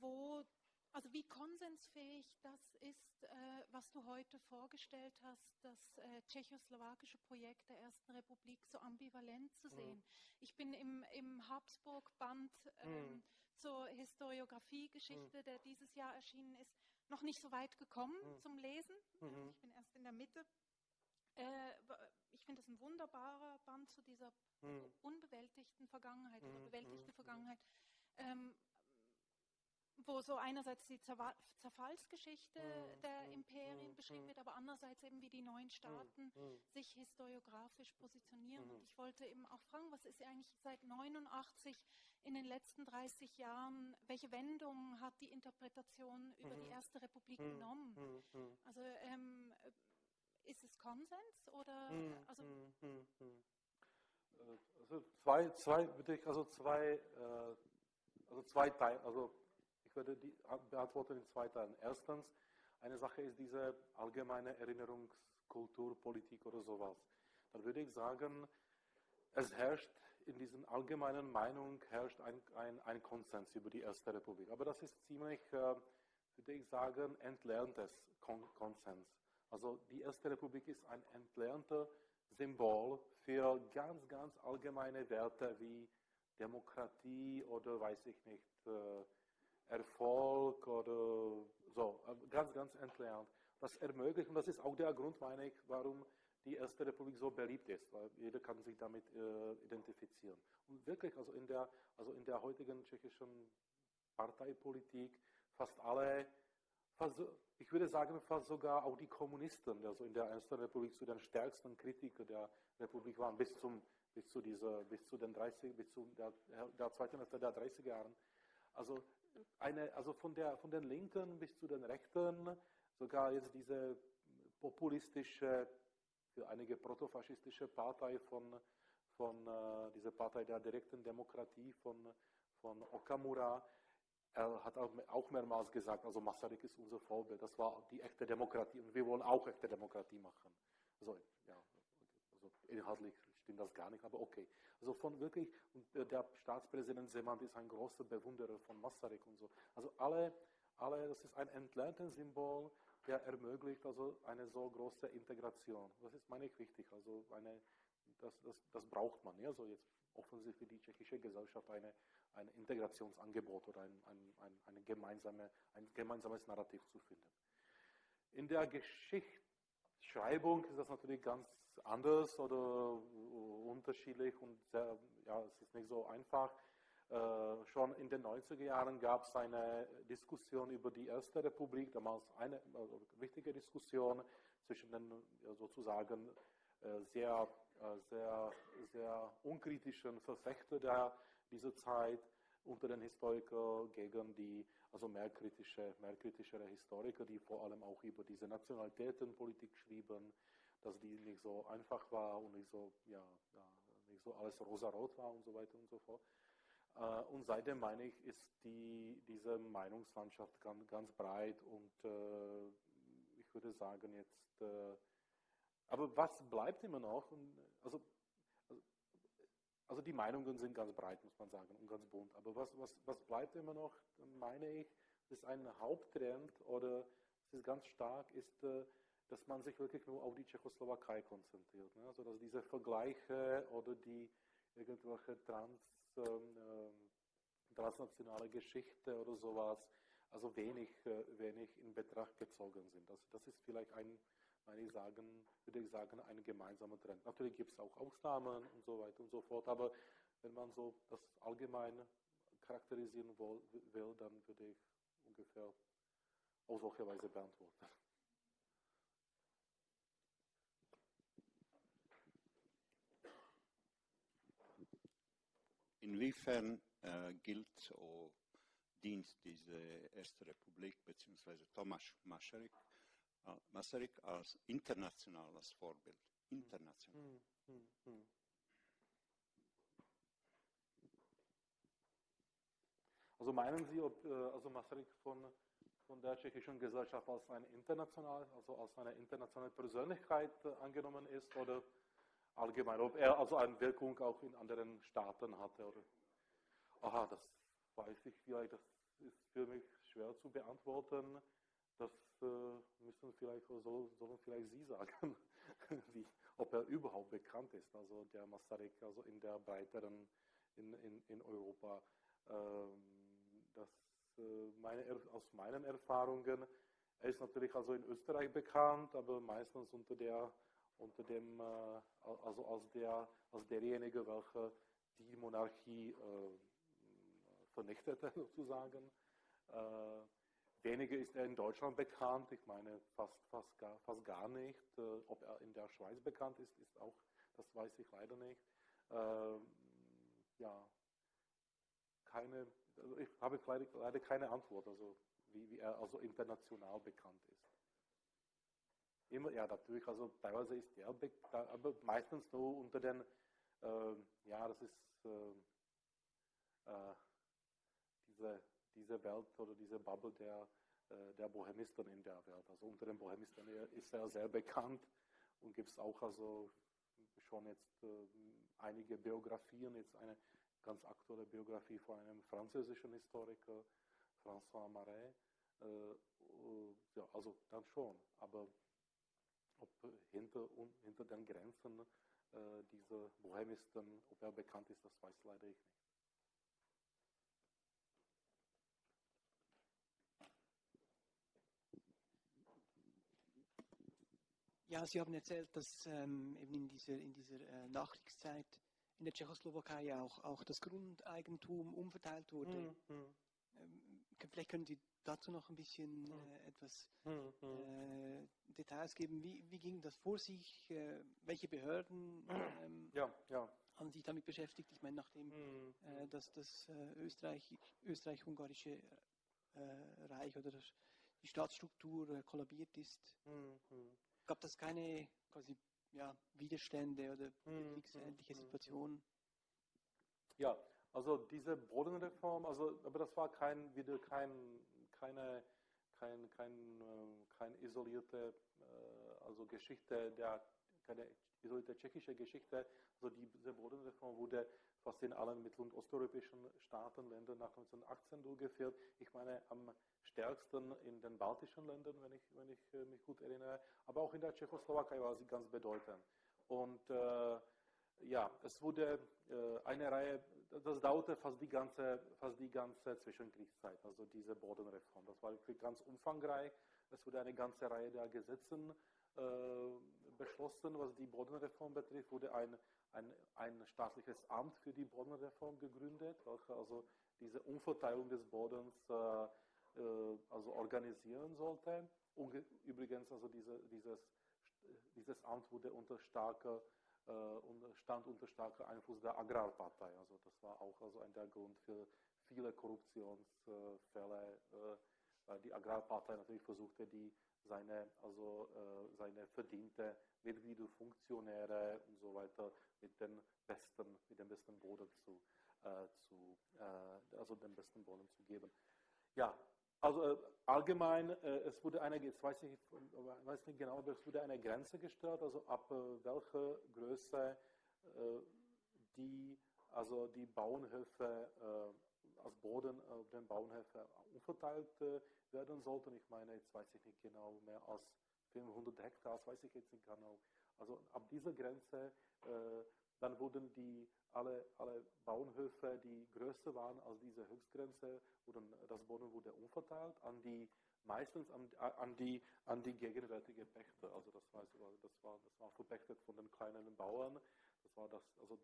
wo, also wie konsensfähig das ist, äh, was du heute vorgestellt hast, das äh, tschechoslowakische Projekt der Ersten Republik so ambivalent zu sehen. Mhm. Ich bin im, im Habsburg-Band ähm, mhm. zur Historiografie-Geschichte, mhm. der dieses Jahr erschienen ist, noch nicht so weit gekommen Mhm. zum Lesen. Mhm. Ich bin erst in der Mitte. Äh, ich finde es ein wunderbarer Band zu dieser Mhm. unbewältigten Vergangenheit oder Mhm, bewältigte mhm, Vergangenheit, ähm, wo so einerseits die Zerwa- Zerfallsgeschichte Mhm, der mhm, Imperien mhm, beschrieben mhm. wird, aber andererseits eben wie die neuen Staaten Mhm. sich historiografisch positionieren. Mhm. Und ich wollte eben auch fragen, was ist eigentlich seit 89 in den letzten 30 Jahren, welche Wendung hat die Interpretation über die Mhm. Erste Republik Mhm. genommen? Mhm. Mhm. Also ähm, ist es Konsens oder Mhm, also mhm, mhm. Äh, Also zwei, zwei, würde ich, also zwei, äh, also zwei Teile, also ich würde die beantworten in zwei Teilen. Erstens, eine Sache ist diese allgemeine Erinnerungskultur, Politik oder sowas. Dann würde ich sagen, es herrscht in diesen allgemeinen Meinung herrscht ein, ein, ein Konsens über die Erste Republik. Aber das ist ziemlich, äh, würde ich sagen, entlerntes Kon Konsens. Also die Erste Republik ist ein entlernter Symbol für ganz, ganz allgemeine Werte wie Demokratie oder weiß ich nicht, äh, Erfolg oder so, äh, ganz, ganz entlernt. Das ermöglicht, und das ist auch der Grund, meine ich, warum die Erste Republik so beliebt ist, weil jeder kann sich damit äh, identifizieren. Und wirklich, also in der, also in der heutigen tschechischen Parteipolitik, fast alle, ich würde sagen, fast sogar auch die Kommunisten, also in der Ersten Republik zu den stärksten Kritikern der Republik waren, bis, zum, bis, zu, dieser, bis zu den 30, bis zu der, der zweiten Hälfte der 30er Jahren. Also, eine, also von, der, von den Linken bis zu den Rechten, sogar jetzt diese populistische, für einige protofaschistische Partei von, von äh, dieser Partei der direkten Demokratie von, von Okamura, er hat auch mehrmals gesagt, also Masaryk ist unser Vorbild, das war die echte Demokratie und wir wollen auch echte Demokratie machen. Also, ja, also inhaltlich stimmt das gar nicht, aber okay. Also von wirklich, und der Staatspräsident Seman ist ein großer Bewunderer von Masaryk und so. Also alle, alle, das ist ein entlerntes Symbol, der ermöglicht also eine so große Integration. Das ist, meine ich, wichtig. Also eine, das, das, das braucht man. Ja? Also jetzt offensichtlich für die tschechische Gesellschaft eine, ein Integrationsangebot oder ein, ein, ein, gemeinsame, ein gemeinsames Narrativ zu finden. In der Geschichtsschreibung ist das natürlich ganz anders oder unterschiedlich und sehr, ja, es ist nicht so einfach. Äh, schon in den 90er Jahren gab es eine Diskussion über die Erste Republik, damals eine also wichtige Diskussion zwischen den sozusagen äh, sehr, äh, sehr, sehr unkritischen Verfechter der, dieser Zeit unter den Historikern gegen die also mehr, kritische, mehr kritischere Historiker, die vor allem auch über diese Nationalitätenpolitik schrieben, dass die nicht so einfach war und nicht so, ja, nicht so alles rosarot war und so weiter und so fort. Äh, Und seitdem meine ich, ist die, diese Meinungslandschaft ganz, ganz breit und äh, ich würde sagen jetzt, äh, aber was bleibt immer noch? Also, also die Meinungen sind ganz breit, muss man sagen, und ganz bunt. Aber was, was, was bleibt immer noch, meine ich, ist ein Haupttrend oder es ist ganz stark, ist, äh, dass man sich wirklich nur auf die Tschechoslowakei konzentriert. Ne? Also dass diese Vergleiche oder die irgendwelche trans, ähm, ähm, transnationale Geschichte oder sowas, also wenig, äh, wenig in Betracht gezogen sind. Das, das ist vielleicht ein, meine ich sagen, würde ich sagen, ein gemeinsamer Trend. Natürlich gibt es auch Ausnahmen und so weiter und so fort, aber wenn man so das allgemein charakterisieren will, dann würde ich ungefähr auf solche Weise beantworten. Inwiefern äh, gilt oder dient diese Erste Republik bzw. Thomas äh, Masaryk als internationales Vorbild? International. Hm, hm, hm. Also meinen Sie, ob äh, also Masaryk von, von der tschechischen Gesellschaft als eine international, also als eine internationale Persönlichkeit äh, angenommen ist oder allgemein, ob er also eine Wirkung auch in anderen Staaten hatte oder? Aha, das weiß ich vielleicht, das ist für mich schwer zu beantworten. Das äh, müssen vielleicht so, sollen vielleicht Sie sagen, wie, ob er überhaupt bekannt ist, also der Masaryk, also in der breiteren, in, in, in Europa. Ähm, das, äh, meine, aus meinen Erfahrungen er ist natürlich also in Österreich bekannt, aber meistens unter der, unter dem, äh, also als der, als derjenige, welcher die Monarchie vernichtete sozusagen. Weniger ist er in Deutschland bekannt, ich meine fast, fast, gar, fast gar nicht. Äh, ob er in der Schweiz bekannt ist, ist auch, das weiß ich leider nicht. Äh, ja, keine, also ich habe leider, keine Antwort, also wie, wie er also international bekannt ist. Immer, ja, natürlich, also teilweise ist er, aber meistens nur unter den, äh, ja, das ist äh, äh, diese, diese Welt oder diese Bubble der, äh, der Bohemisten in der Welt. Also unter den Bohemisten ist er sehr bekannt und gibt es auch also schon jetzt äh, einige Biografien, jetzt eine ganz aktuelle Biografie von einem französischen Historiker, François Marais. Äh, ja, also dann schon, aber ob hinter, hinter den Grenzen dieser Bohemisten, ob er bekannt ist, das weiß leider ich nicht. Ja, Sie haben erzählt, dass ähm, eben in dieser, in dieser äh, Nachkriegszeit in der Tschechoslowakei auch, auch das Grundeigentum umverteilt wurde. Mhm. Ähm, vielleicht können Sie dazu noch ein bisschen mhm. äh, etwas mhm. äh, Details geben. Wie, wie ging das vor sich? Äh, welche Behörden ähm, ja, ja. haben sich damit beschäftigt? Ich meine, nachdem äh, dass das äh, Österreich, österreich-ungarische äh, Reich oder die Staatsstruktur kollabiert ist, gab das keine quasi ja, Widerstände oder hm, kriegsähnliche hm, hm, Situationen? Ja, also diese Bodenreform, also aber das war kein wieder kein keine kein kein äh, kein isolierte äh, also Geschichte der keine isolierte tschechische Geschichte. Also diese Bodenreform wurde fast in allen mittel- und osteuropäischen Staaten, Ländern nach 1918 durchgeführt. Ich meine, am stärksten in den baltischen Ländern, wenn ich, wenn ich äh, mich gut erinnere, aber auch in der Tschechoslowakei war sie ganz bedeutend. Und äh, ja, es wurde äh, eine Reihe, das dauerte fast die ganze, fast die ganze Zwischenkriegszeit, also diese Bodenreform. Das war ganz umfangreich. Es wurde eine ganze Reihe der Gesetzen äh, beschlossen, was die Bodenreform betrifft, wurde ein ein, ein staatliches Amt für die Bodenreform gegründet, welches also diese Umverteilung des Bodens äh, also organisieren sollte. Und übrigens, also diese, dieses, dieses Amt wurde unter starker, äh, stand unter starker Einfluss der Agrarpartei. Also das war auch also ein der Grund für viele Korruptionsfälle, äh, weil die Agrarpartei natürlich versuchte, die seine, also, äh, seine verdiente Mitglieder, Funktionäre und so weiter mit den besten, mit dem besten Boden zu, äh, zu äh, also den besten Boden zu geben. Ja, also äh, allgemein, äh, es wurde eine, jetzt weiß ich weiß nicht genau, aber es wurde eine Grenze gestellt, also ab äh, welcher Größe die, also die Bauernhöfe als Boden auf den Bauernhöfen umverteilt werden sollten. Ich meine, jetzt weiß ich nicht genau, mehr als 500 Hektar, das weiß ich jetzt nicht genau. Also ab dieser Grenze, dann wurden die alle, alle Bauernhöfe, die größer waren als diese Höchstgrenze, wurden, das Boden wurde umverteilt an die meistens an, an, die, an die gegenwärtige Pächter. Also das war, das war, das war verpächtet von den kleinen Bauern. Das war das, also,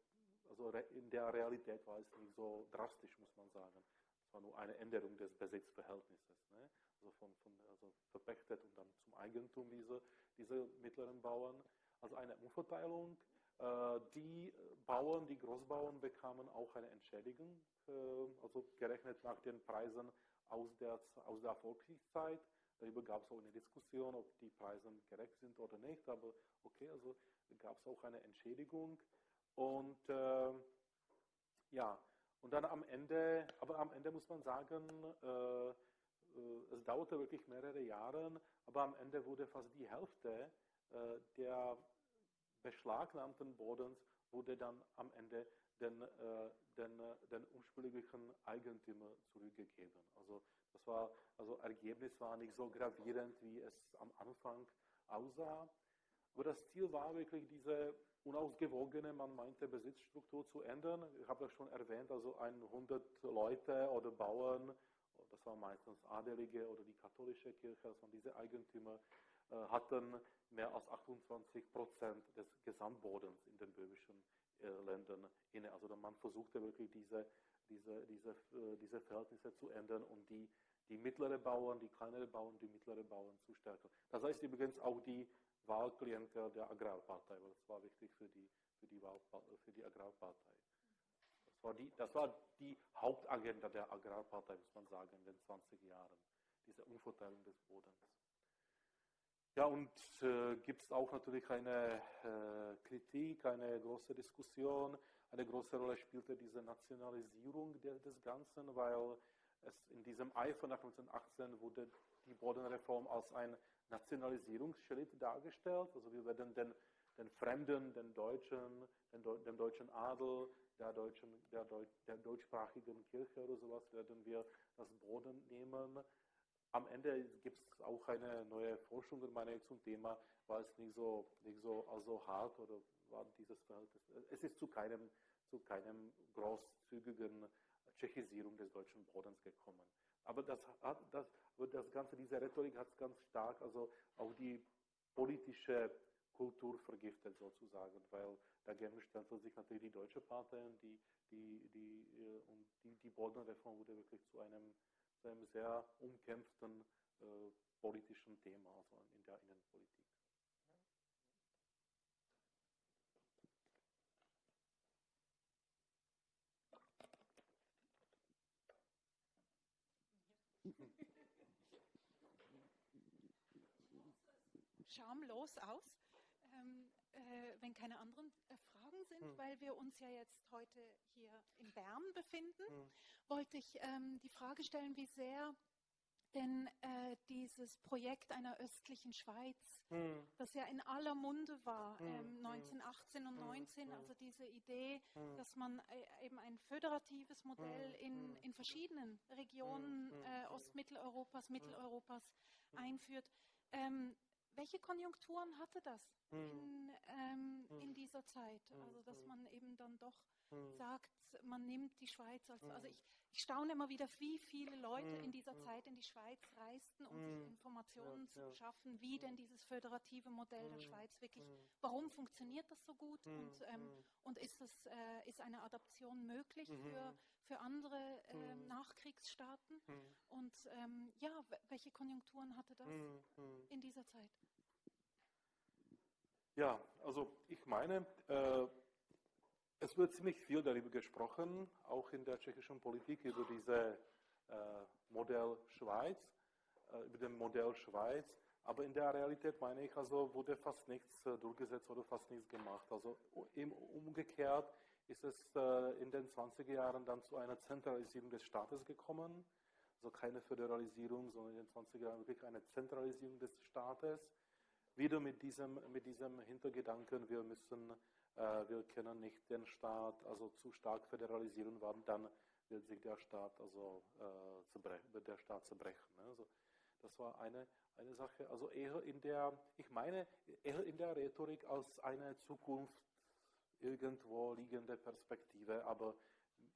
also in der Realität war es nicht so drastisch, muss man sagen. Es war nur eine Änderung des Besitzverhältnisses. Ne? Also, von, von, also verpächtet und dann zum Eigentum dieser, dieser mittleren Bauern. Also eine Umverteilung. Äh, die Bauern, die Großbauern bekamen auch eine Entschädigung, äh, also gerechnet nach den Preisen aus der, aus der Volkskriegszeit. Darüber gab es auch eine Diskussion, ob die Preise gerecht sind oder nicht, aber okay, also gab es auch eine Entschädigung. Und äh, ja, und dann am Ende, aber am Ende muss man sagen, äh, äh, es dauerte wirklich mehrere Jahre, aber am Ende wurde fast die Hälfte äh, der beschlagnahmten Bodens wurde dann am Ende den, äh, den, den ursprünglichen Eigentümer zurückgegeben. Also das war, also Ergebnis war nicht so gravierend, wie es am Anfang aussah. Aber das Ziel war wirklich diese unausgewogene, man meinte, Besitzstruktur zu ändern. Ich habe das schon erwähnt, also 100 Leute oder Bauern, das das waren meistens Adelige oder die katholische Kirche, also diese Eigentümer äh, hatten mehr als 28 Prozent des Gesamtbodens in den böhmischen äh, Ländern inne. Also man versuchte wirklich diese, diese, diese, äh, diese Verhältnisse zu ändern und die, die mittleren Bauern, die kleineren Bauern, die mittleren Bauern zu stärken. Das heißt übrigens auch die Wahlklientel der Agrarpartei, weil das war wichtig für die, für die, Wahl, für die Agrarpartei. Das war, die, das war die Hauptagenda der Agrarpartei, muss man sagen, in den 20 Jahren, diese Umverteilung des Bodens. Ja, und äh, gibt es auch natürlich eine äh, Kritik, eine große Diskussion. Eine große Rolle spielte diese Nationalisierung de, des Ganzen, weil es in diesem Eifer nach 1918 wurde die Bodenreform als ein Nationalisierungsschritt dargestellt. Also wir werden den, den Fremden, den Deutschen, den, dem deutschen Adel, der, deutschen, der, Deu der deutschsprachigen Kirche oder sowas, werden wir das Boden nehmen am Ende gibt es auch eine neue Forschung meine, zum Thema, war es nicht so, nicht so also hart oder war dieses Verhältnis. Es ist zu keinem, zu keinem großzügigen Tschechisierung des deutschen Bodens gekommen. Aber das, das, das Ganze, diese Rhetorik hat ganz stark also auch die politische Kultur vergiftet sozusagen, weil dagegen stellte sich natürlich die deutsche Partei die, die, die, äh, und die, die Bodenreform wurde wirklich zu einem zu einem sehr umkämpften äh, politischen Thema, also in der Innenpolitik. Schamlos aus, ähm, äh, wenn keine anderen sind, hm. weil wir uns ja jetzt heute hier in Bern befinden. Hm wollte ich ähm, die Frage stellen, wie sehr denn äh, dieses Projekt einer östlichen Schweiz, hm. das ja in aller Munde war, hm. ähm, 1918 hm. und 19, hm. also diese Idee, dass man äh, eben ein föderatives Modell in, in verschiedenen Regionen äh, Ostmitteleuropas, Mitteleuropas einführt. Ähm, welche Konjunkturen hatte das in, ähm, in dieser Zeit? Also dass man eben dann doch sagt, man nimmt die Schweiz als, also ich, ich staune immer wieder, wie viele Leute in mhm, dieser mhm. Zeit in die Schweiz reisten, um sich mhm. Informationen zu schaffen, wie denn dieses föderative Modell der Schweiz wirklich, warum funktioniert das so gut und, ähm, und ist, das, äh, ist eine Adaption möglich für, für andere äh, Nachkriegsstaaten? Und ähm, ja, welche Konjunkturen hatte das in dieser Zeit? Ja, also ich meine, äh, es wird ziemlich viel darüber gesprochen, auch in der tschechischen Politik, über diese äh, Modell Schweiz, äh, über den Modell Schweiz. Aber in der Realität meine ich, also wurde fast nichts äh, durchgesetzt oder fast nichts gemacht. Also im umgekehrt ist es äh, in den 20er Jahren dann zu einer Zentralisierung des Staates gekommen. Also keine Föderalisierung, sondern in den 20er Jahren wirklich eine Zentralisierung des Staates. Wieder mit diesem, mit diesem Hintergedanken, wir müssen wir können nicht den Staat also zu stark föderalisieren, weil dann wird sich der Staat also äh, der Staat zerbrechen. Ne? Also das war eine, eine Sache, also eher in der, ich meine, eher in der Rhetorik als eine Zukunft irgendwo liegende Perspektive, aber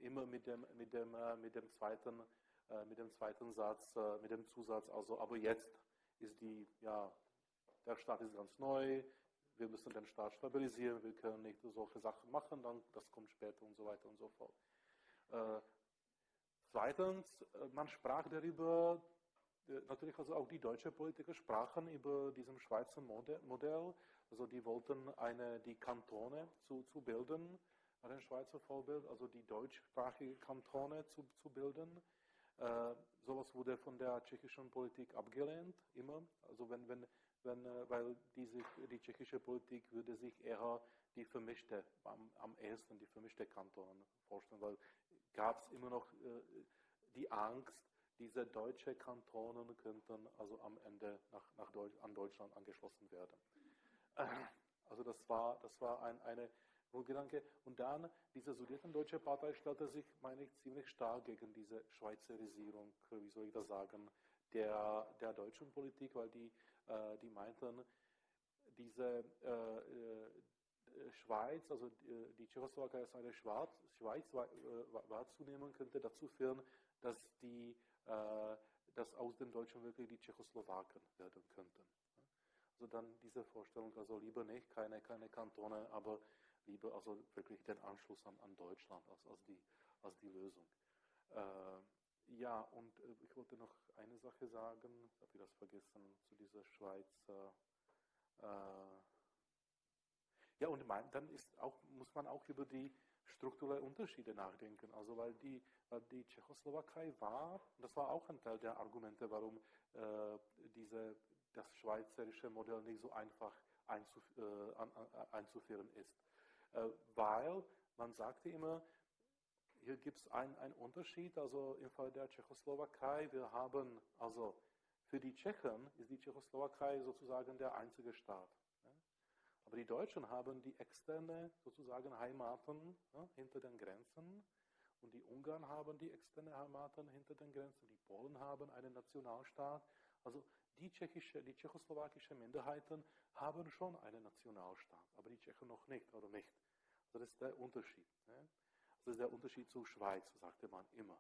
immer mit dem, mit dem, äh, mit dem zweiten, äh, mit dem zweiten Satz, äh, mit dem Zusatz, also aber jetzt ist die, ja, der Staat ist ganz neu, wir müssen den Staat stabilisieren, wir können nicht solche Sachen machen, dann das kommt später und so weiter und so fort. Äh, zweitens, äh, man sprach darüber, äh, natürlich also auch die deutschen Politiker sprachen über diesem Schweizer Modell, also die wollten eine, die Kantone zu, zu bilden, dem Schweizer Vorbild, also die deutschsprachige Kantone zu, zu bilden. Äh, sowas wurde von der tschechischen Politik abgelehnt, immer. Also wenn, wenn wenn, äh, weil diese, die tschechische Politik würde sich eher die vermischte, am, am ehesten die vermischte Kantonen vorstellen, weil gab es immer noch äh, die Angst, diese deutsche Kantonen könnten also am Ende nach, nach Deutsch, an Deutschland angeschlossen werden. Äh, also das war, das war ein, eine Grundgedanke. Und dann, diese Sudetendeutsche Partei stellte sich, meine ich, ziemlich stark gegen diese Schweizerisierung, wie soll ich das sagen, der, der deutschen Politik, weil die äh, die meinten, diese äh, äh, Schweiz, also die Tschechoslowakei als eine Schweiz, Schweiz wahrzunehmen, könnte dazu führen, dass die äh, dass aus den Deutschen wirklich die Tschechoslowaken werden könnten. Also dann diese Vorstellung, also lieber nicht, keine, keine Kantone, aber lieber also wirklich den Anschluss an, an Deutschland als, als, die, als die Lösung. Äh, ja, und äh, ich wollte noch eine Sache sagen, habe ich das vergessen, zu dieser Schweiz. Äh, ja, und mein, dann ist auch, muss man auch über die strukturellen Unterschiede nachdenken. Also weil die, weil die Tschechoslowakei war, das war auch ein Teil der Argumente, warum äh, diese, das schweizerische Modell nicht so einfach einzuf äh, an, an, einzuführen ist. Äh, weil man sagte immer, hier gibt es einen Unterschied, also im Fall der Tschechoslowakei, wir haben, also für die Tschechen ist die Tschechoslowakei sozusagen der einzige Staat. Aber die Deutschen haben die externe sozusagen Heimaten ja, hinter den Grenzen und die Ungarn haben die externe Heimaten hinter den Grenzen, die Polen haben einen Nationalstaat. Also die, tschechische, die tschechoslowakischen Minderheiten haben schon einen Nationalstaat, aber die Tschechen noch nicht oder nicht. Also das ist der Unterschied. Ne? Das ist der Unterschied zur Schweiz, sagte man immer.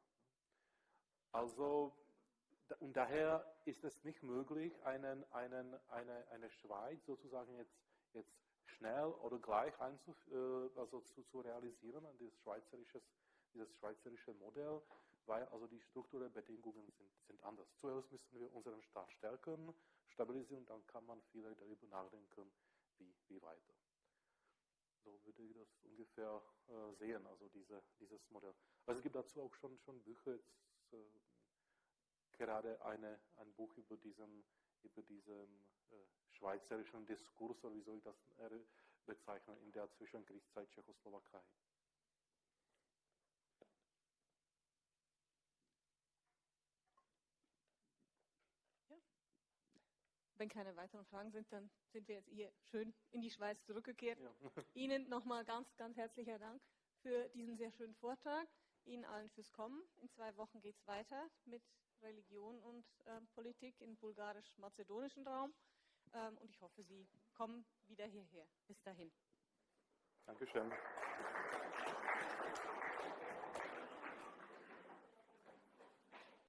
Also, und daher ist es nicht möglich, einen, einen, eine, eine Schweiz sozusagen jetzt, jetzt schnell oder gleich einzuf, äh, also zu, zu realisieren, dieses schweizerische, dieses schweizerische Modell, weil also die strukturellen Bedingungen sind, sind anders. Zuerst müssen wir unseren Staat stärken, stabilisieren, dann kann man vielleicht darüber nachdenken, wie, wie weiter. So würde ich das ungefähr äh, sehen, also diese, dieses Modell. Also es gibt dazu auch schon, schon Bücher, jetzt, äh, gerade eine, ein Buch über diesen, über diesen äh, schweizerischen Diskurs, oder wie soll ich das äh, bezeichnen, in der Zwischenkriegszeit Tschechoslowakei. Wenn keine weiteren Fragen sind, dann sind wir jetzt hier schön in die Schweiz zurückgekehrt. Ja. Ihnen nochmal ganz, ganz herzlicher Dank für diesen sehr schönen Vortrag. Ihnen allen fürs Kommen. In zwei Wochen geht es weiter mit Religion und ähm, Politik im bulgarisch-mazedonischen Raum. Ähm, und ich hoffe, Sie kommen wieder hierher. Bis dahin. Dankeschön.